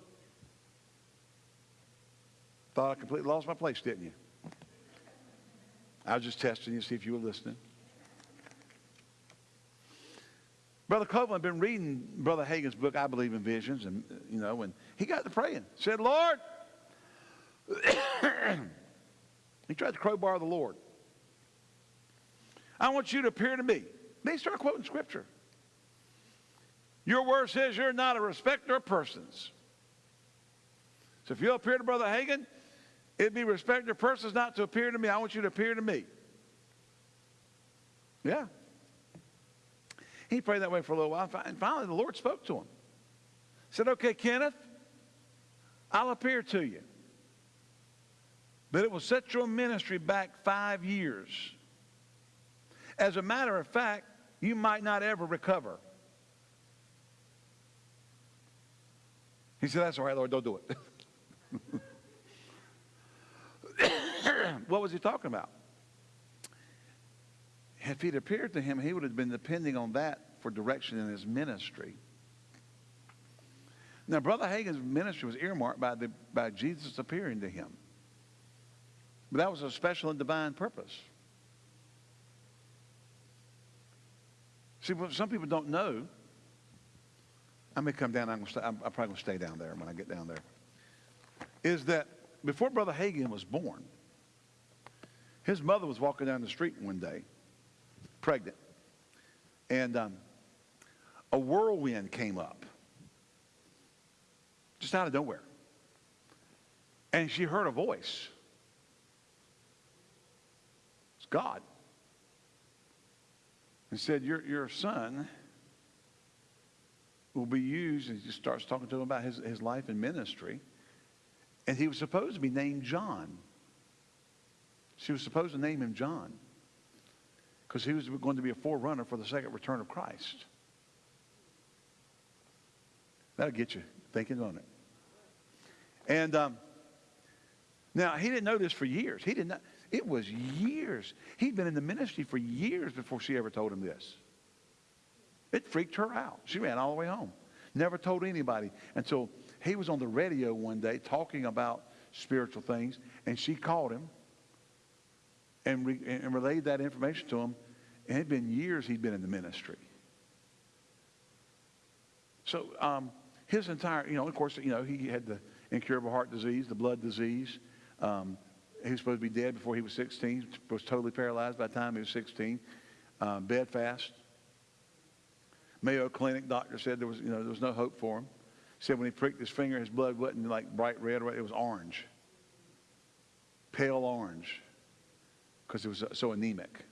Thought I completely lost my place, didn't you? I was just testing you to see if you were listening. Brother Copeland had been reading Brother Hagin's book, I Believe in Visions, and, you know, and he got to praying. Said, Lord, he tried to crowbar the Lord. I want you to appear to me. They start quoting scripture. Your word says you're not a respecter of persons. So if you appear to Brother Hagin, it'd be respecter of persons not to appear to me. I want you to appear to me. Yeah. He prayed that way for a little while, and finally the Lord spoke to him. Said, okay, Kenneth, I'll appear to you. But it will set your ministry back five years. As a matter of fact, you might not ever recover. He said, That's all right, Lord, don't do it. what was he talking about? If he'd appeared to him, he would have been depending on that for direction in his ministry. Now, Brother Hagin's ministry was earmarked by, the, by Jesus appearing to him. But that was a special and divine purpose. See, what some people don't know, I may come down, I'm, gonna stay, I'm, I'm probably going to stay down there when I get down there, is that before Brother Hagin was born, his mother was walking down the street one day, pregnant, and um, a whirlwind came up, just out of nowhere. And she heard a voice. It's God. And said, Your, your son will be used, and he starts talking to him about his, his life and ministry. And he was supposed to be named John. She was supposed to name him John because he was going to be a forerunner for the second return of Christ. That'll get you thinking on it. And um, now he didn't know this for years. He didn't. It was years. He'd been in the ministry for years before she ever told him this. It freaked her out. She ran all the way home. Never told anybody until he was on the radio one day talking about spiritual things, and she called him and, re, and relayed that information to him. And it had been years he'd been in the ministry. So um, his entire, you know, of course, you know, he had the incurable heart disease, the blood disease. Um, he was supposed to be dead before he was 16. Was totally paralyzed by the time he was 16. Um, bedfast. Mayo Clinic doctor said there was, you know, there was no hope for him. Said when he pricked his finger, his blood wasn't like bright red. It was orange, pale orange, because it was so anemic.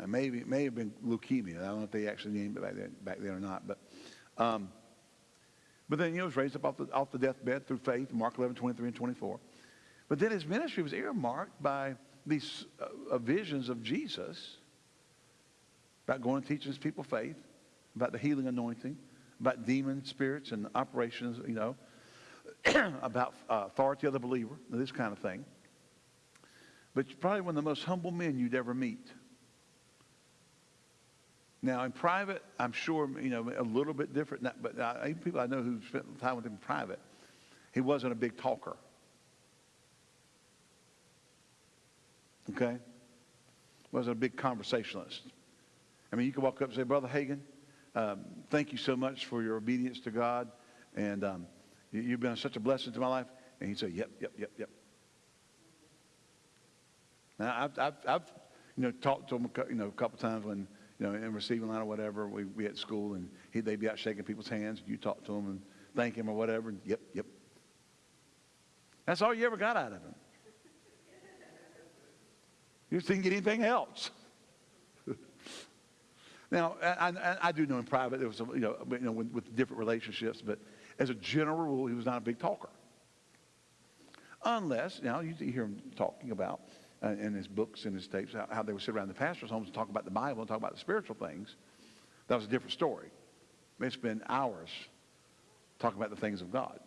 Uh, maybe it may have been leukemia. I don't know if they actually named it back then, back then or not. But, um, but then, he was raised up off the, off the deathbed through faith, Mark 11, 23 and 24. But then his ministry was earmarked by these uh, uh, visions of Jesus about going and teaching his people faith, about the healing anointing, about demon spirits and operations, you know, about uh, authority of the believer, this kind of thing. But probably one of the most humble men you'd ever meet. Now, in private, I'm sure, you know, a little bit different, but uh, even people I know who spent time with him in private, he wasn't a big talker. Okay? Wasn't a big conversationalist. I mean, you could walk up and say, Brother Hagin, um, thank you so much for your obedience to God, and um, you, have been such a blessing to my life. And he'd say, Yep, yep, yep, yep. Now, I've, I've, I've you know, talked to him, you know, a couple times when you know, in receiving line or whatever, we we at school, and he, they'd be out shaking people's hands. You talk to him and thank him or whatever. And yep, yep. That's all you ever got out of him. You didn't get anything else. now, I, I, I, do know in private there was, some, you know, you know with, with different relationships, but as a general rule, he was not a big talker. Unless, now you hear him talking about uh, in his books and his tapes, how, how, they would sit around the pastor's homes and talk about the Bible and talk about the spiritual things. That was a different story. They spend hours talking about the things of God.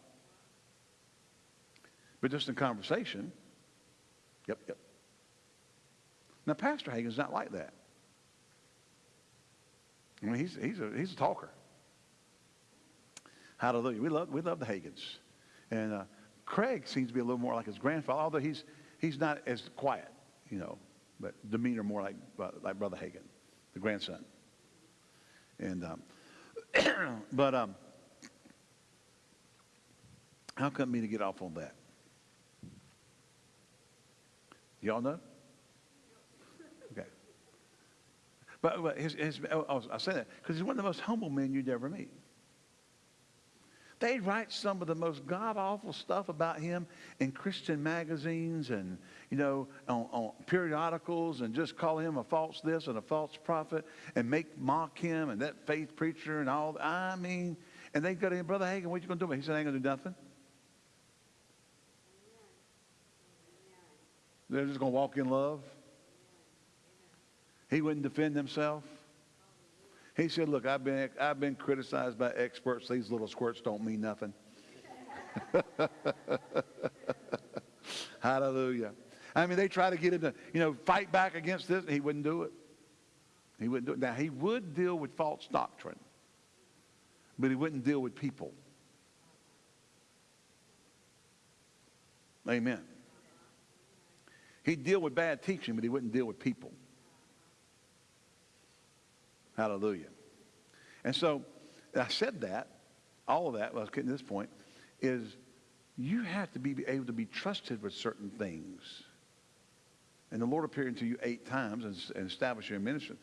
But just in conversation, yep, yep. Now, Pastor Hagin's not like that. I mean, he's, he's, a, he's a talker. Hallelujah. We love, we love the Hagins. And uh, Craig seems to be a little more like his grandfather, although he's, he's not as quiet, you know, but demeanor more like, like Brother Hagin, the grandson. And, um, but um, how come me to get off on that? Y'all know? Okay. But, but his, his, oh, I say that because he's one of the most humble men you'd ever meet. They write some of the most god awful stuff about him in Christian magazines and, you know, on, on, periodicals and just call him a false this and a false prophet and make mock him and that faith preacher and all. I mean, and they go to him, Brother Hagin, what you going to do? He said, I ain't going to do nothing. They're just going to walk in love. He wouldn't defend himself. He said, look, I've been, I've been criticized by experts. These little squirts don't mean nothing. Hallelujah. I mean, they try to get him to, you know, fight back against this. He wouldn't do it. He wouldn't do it. Now, he would deal with false doctrine, but he wouldn't deal with people. Amen. He'd deal with bad teaching, but he wouldn't deal with people. Hallelujah. And so I said that, all of that, well, I was getting to this point, is you have to be able to be trusted with certain things. And the Lord appeared to you eight times and, and established your ministry.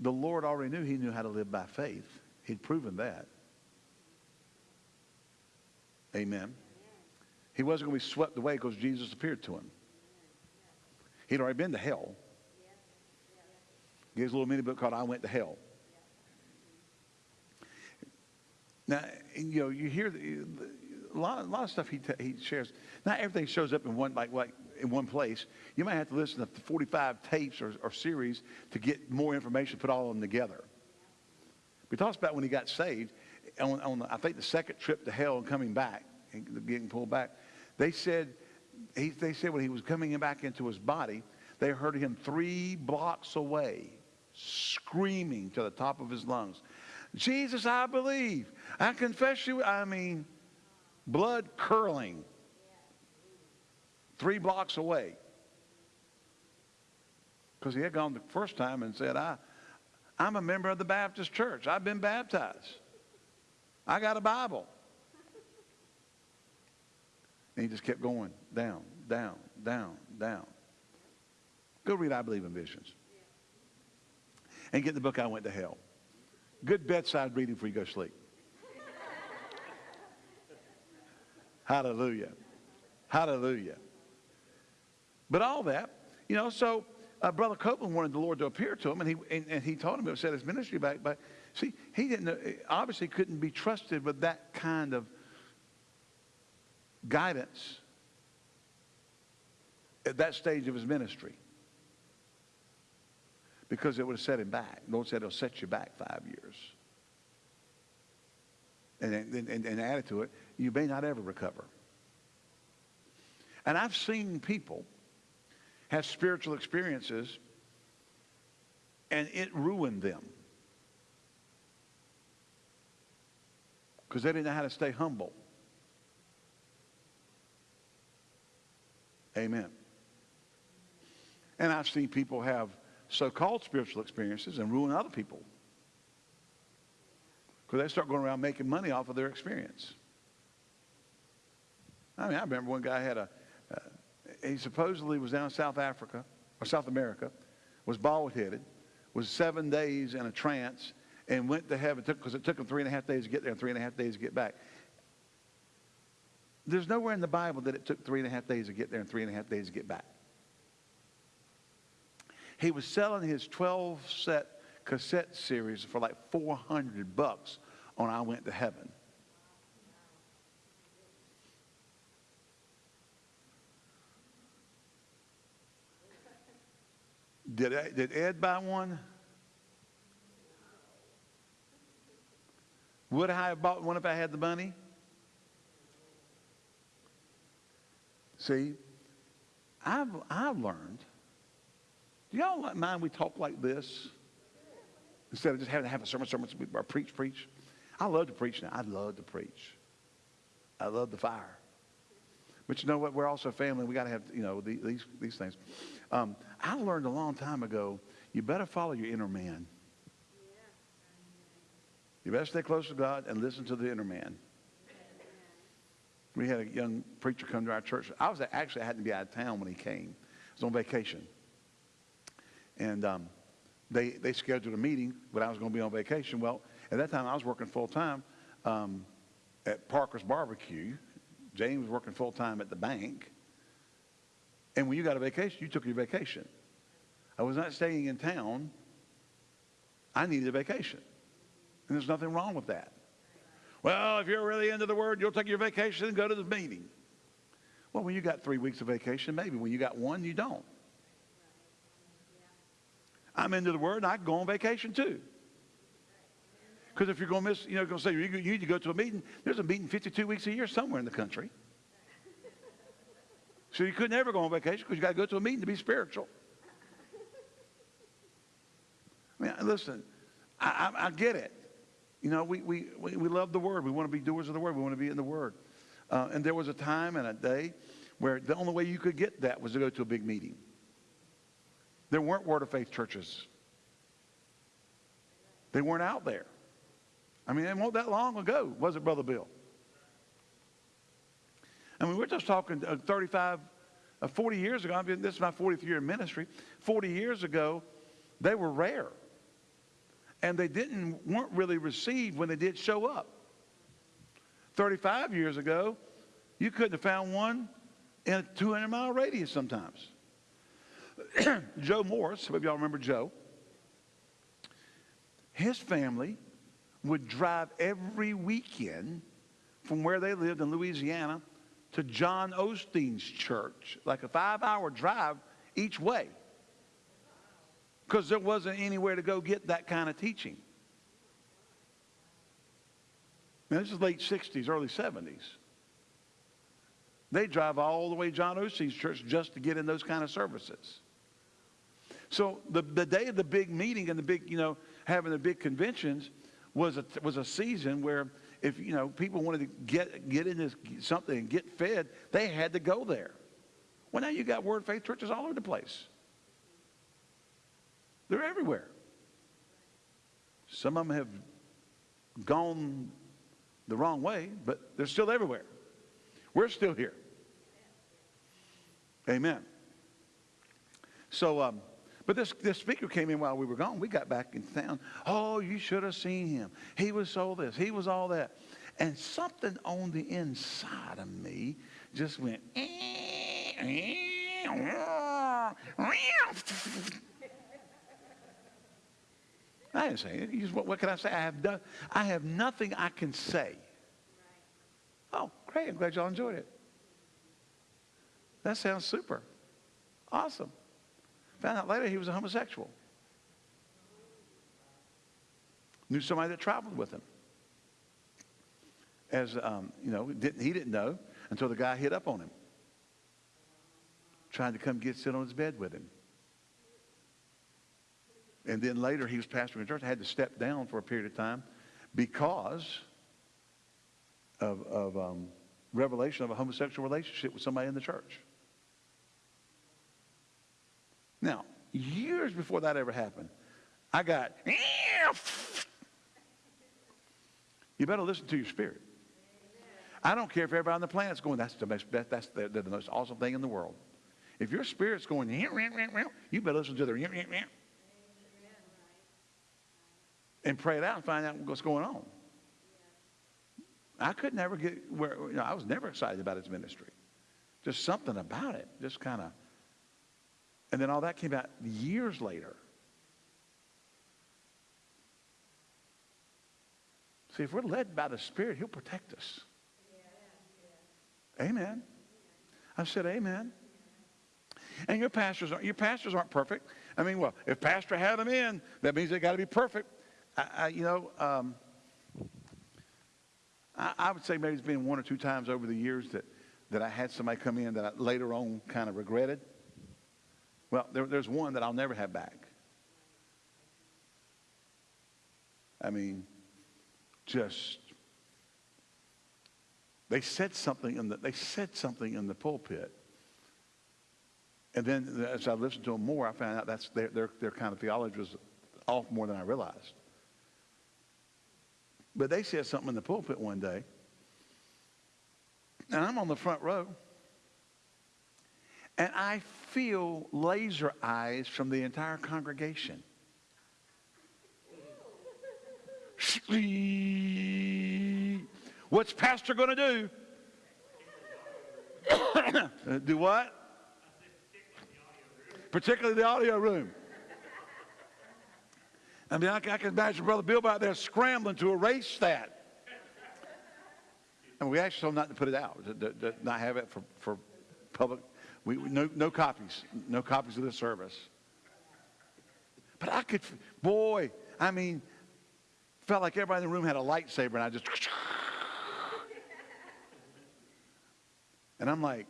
The Lord already knew he knew how to live by faith. He'd proven that. Amen. He wasn't going to be swept away because Jesus appeared to him. He'd already been to hell. He has a little mini book called I Went to Hell. Now, you know, you hear the, a, lot, a lot of stuff he, he shares. Not everything shows up in one, like, like in one place. You might have to listen to 45 tapes or, or series to get more information, put all of them together. He talks about when he got saved, on, on the, I think the second trip to hell and coming back, and getting pulled back, they said, he, they said when he was coming back into his body, they heard him three blocks away screaming to the top of his lungs, Jesus, I believe. I confess you. I mean, blood curling three blocks away. Because he had gone the first time and said, I, I'm a member of the Baptist church. I've been baptized. I got a Bible. And he just kept going down, down, down, down. Go read I Believe in Visions. And get the book I Went to Hell. Good bedside reading before you go to sleep. Hallelujah. Hallelujah. But all that, you know, so uh, Brother Copeland wanted the Lord to appear to him, and he, and, and he told him to set his ministry back. But see, he didn't, obviously couldn't be trusted with that kind of guidance at that stage of his ministry because it would have set him back. The Lord said it'll set you back five years. And, and, and, and added to it, you may not ever recover. And I've seen people have spiritual experiences and it ruined them. Because they didn't know how to stay humble. Amen. And I've seen people have so-called spiritual experiences and ruin other people. Because they start going around making money off of their experience. I mean, I remember one guy had a, uh, he supposedly was down in South Africa, or South America, was bald-headed, was seven days in a trance, and went to heaven, because it took him three and a half days to get there and three and a half days to get back. There's nowhere in the Bible that it took three and a half days to get there and three and a half days to get back. He was selling his 12 set cassette series for like 400 bucks on I Went to Heaven. Did, did Ed buy one? Would I have bought one if I had the money? See, I've, I've learned do y'all mind we talk like this? Instead of just having to have a sermon, sermon, or preach, preach. I love to preach now. I love to preach. I love the fire. But you know what? We're also family. We got to have, you know, these, these things. Um, I learned a long time ago, you better follow your inner man. You better stay close to God and listen to the inner man. We had a young preacher come to our church. I was actually, I had to be out of town when he came. I was on vacation. And um, they, they scheduled a meeting, but I was going to be on vacation. Well, at that time, I was working full time um, at Parker's Barbecue. James was working full time at the bank. And when you got a vacation, you took your vacation. I was not staying in town. I needed a vacation. And there's nothing wrong with that. Well, if you're really into the word, you'll take your vacation and go to the meeting. Well, when you got three weeks of vacation, maybe. When you got one, you don't. I'm into the Word, and I can go on vacation too. Because if you're going to miss, you know, going to say you need to go to a meeting, there's a meeting 52 weeks a year somewhere in the country. So you could never go on vacation because you got to go to a meeting to be spiritual. I mean, listen, I, I, I get it. You know, we, we, we, we love the Word. We want to be doers of the Word. We want to be in the Word. Uh, and there was a time and a day where the only way you could get that was to go to a big meeting. There weren't Word of Faith churches. They weren't out there. I mean, it wasn't that long ago, was it, Brother Bill? I mean, we're just talking uh, 35, uh, 40 years ago. I mean, this is my 40th year in ministry. 40 years ago, they were rare. And they didn't, weren't really received when they did show up. 35 years ago, you couldn't have found one in a 200 mile radius sometimes. Joe Morris, some of y'all remember Joe, his family would drive every weekend from where they lived in Louisiana to John Osteen's church, like a five hour drive each way. Because there wasn't anywhere to go get that kind of teaching. Now, this is late 60s, early 70s. They drive all the way to John Osteen's church just to get in those kind of services. So the, the day of the big meeting and the big, you know, having the big conventions was a, was a season where if, you know, people wanted to get, get into something and get fed, they had to go there. Well, now you got Word Faith churches all over the place. They're everywhere. Some of them have gone the wrong way, but they're still everywhere. We're still here. Amen. So, um, but this, this speaker came in while we were gone. We got back in town. Oh, you should have seen him. He was so this. He was all that. And something on the inside of me just went. Eh, eh, eh. I didn't say it. What, what can I say? I have done. I have nothing I can say. Oh, great! I'm glad y'all enjoyed it. That sounds super. Awesome. Found out later he was a homosexual. Knew somebody that traveled with him. As um, you know, didn't, he didn't know until the guy hit up on him, trying to come get sit on his bed with him. And then later he was pastoring a church. Had to step down for a period of time because of, of um, revelation of a homosexual relationship with somebody in the church. Now, years before that ever happened, I got, you better listen to your spirit. I don't care if everybody on the planet's going, that's the most, that's the, the, the most awesome thing in the world. If your spirit's going, you better listen to the and pray it out and find out what's going on. I could never get where, you know, I was never excited about his ministry. Just something about it, just kind of and then all that came out years later. See, if we're led by the Spirit, He'll protect us. Amen. I said, Amen. And your pastors aren't your pastors aren't perfect. I mean, well, if pastor had them in, that means they got to be perfect. I, I, you know, um, I, I, would say maybe it's been one or two times over the years that that I had somebody come in that I later on kind of regretted. Well, there, there's one that I'll never have back. I mean, just they said something in the they said something in the pulpit. And then as I listened to them more, I found out that's their, their, their kind of theology was off more than I realized. But they said something in the pulpit one day, and I'm on the front row. And I feel laser eyes from the entire congregation. What's pastor going to do? do what? Particularly the audio room. I mean, I, I can imagine Brother Bill out there scrambling to erase that. And we actually told him not to put it out, to, to, to not have it for, for public we, no, no copies, no copies of the service. But I could, boy, I mean, felt like everybody in the room had a lightsaber and I just, and I'm like,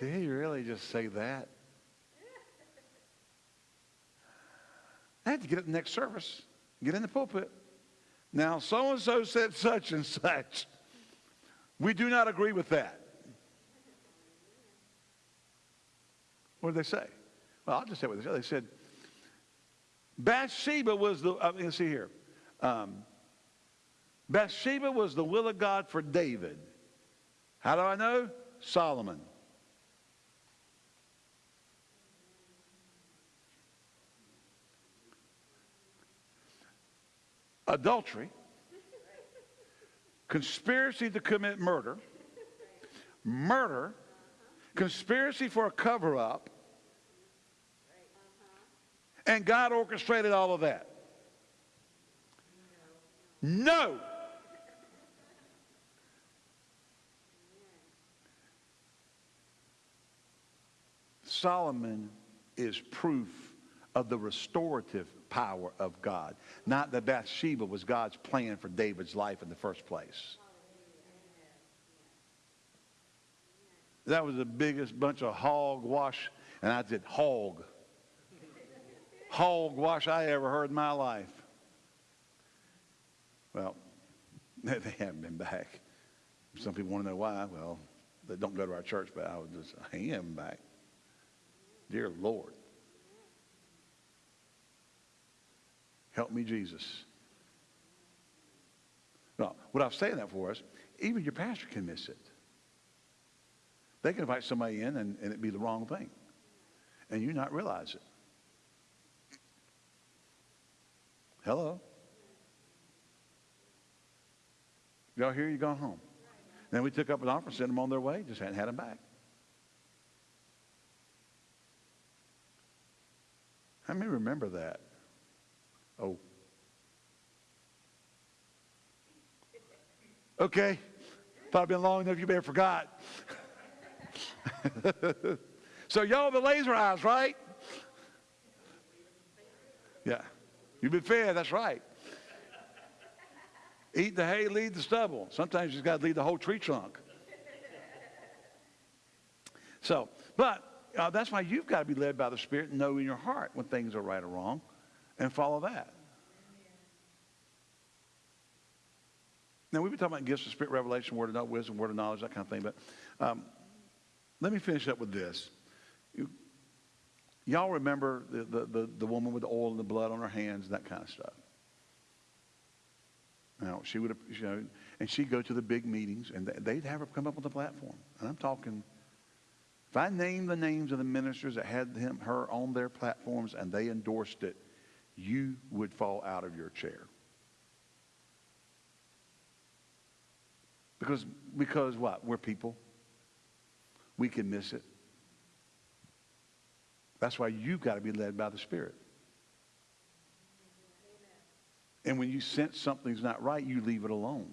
did he really just say that? I had to get up the next service, get in the pulpit. Now, so and so said such and such. We do not agree with that. What did they say? Well, I'll just say what they said. They said, Bathsheba was the, uh, let's see here. Um, Bathsheba was the will of God for David. How do I know? Solomon. Adultery, conspiracy to commit murder, murder, conspiracy for a cover up, and God orchestrated all of that. No. Solomon is proof of the restorative power of God, not that Bathsheba was God's plan for David's life in the first place. That was the biggest bunch of hogwash, and I said hog. Hogwash I ever heard in my life. Well, they haven't been back. Some people want to know why. Well, they don't go to our church, but I was just, am back. Dear Lord. Help me, Jesus. No, what I'm saying that for us, even your pastor can miss it. They can invite somebody in and, and it be the wrong thing. And you not realize it. Hello? Y'all hear you gone home? Then we took up an offer, sent them on their way, just hadn't had them back. How many remember that? Oh. Okay. Probably been long enough you may have forgot. so y'all the laser eyes, right? Yeah. You've been fed, that's right. Eat the hay, lead the stubble. Sometimes you've got to lead the whole tree trunk. So, but uh, that's why you've got to be led by the Spirit and know in your heart when things are right or wrong and follow that. Now, we've been talking about gifts of spirit, revelation, word of knowledge, wisdom, word of knowledge, that kind of thing. But um, let me finish up with this. Y'all remember the, the, the, the woman with the oil and the blood on her hands, that kind of stuff. Now, she would have, you know, and she'd go to the big meetings, and they'd have her come up on the platform. And I'm talking, if I named the names of the ministers that had him, her on their platforms and they endorsed it, you would fall out of your chair. Because, because what? We're people. We can miss it. That's why you've got to be led by the Spirit. And when you sense something's not right, you leave it alone.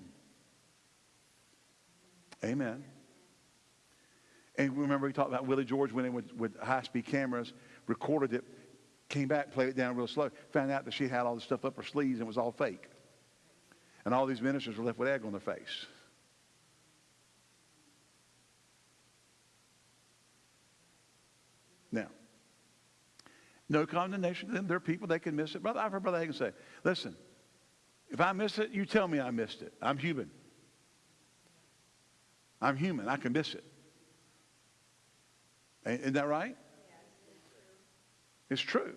Amen. And remember, we talked about Willie George went in with, with high speed cameras, recorded it, came back, played it down real slow, found out that she had all this stuff up her sleeves and it was all fake. And all these ministers were left with egg on their face. Now, no condemnation to them. There are people, they can miss it. Brother, I've heard Brother Hagin say, listen, if I miss it, you tell me I missed it. I'm human. I'm human. I can miss it. Isn't that right? It's true.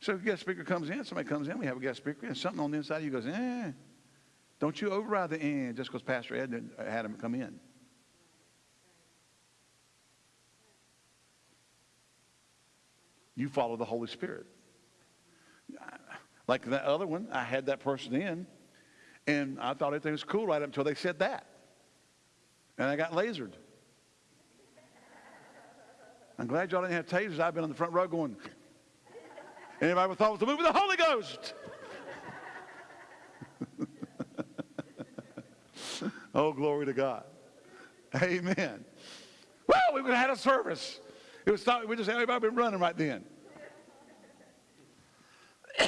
So if a guest speaker comes in, somebody comes in, we have a guest speaker, and something on the inside of you goes, eh. Don't you override the eh just because Pastor Ed had him come in. You follow the Holy Spirit. Like that other one, I had that person in, and I thought everything was cool right up until they said that. And I got lasered. I'm glad y'all didn't have tasers. I've been on the front row going, anybody thought it was the move of the Holy Ghost? oh, glory to God. Amen. Well, we would have had a service. It was thought we just everybody been running right then.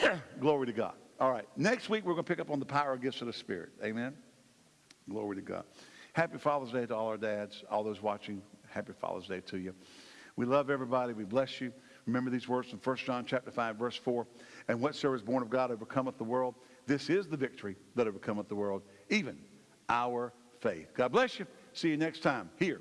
Glory to God. All right. Next week, we're going to pick up on the power of gifts of the Spirit. Amen. Glory to God. Happy Father's Day to all our dads, all those watching. Happy Father's Day to you. We love everybody. We bless you. Remember these words from 1 John chapter 5, verse 4. And whatsoever is born of God overcometh the world. This is the victory that overcometh the world, even our faith. God bless you. See you next time here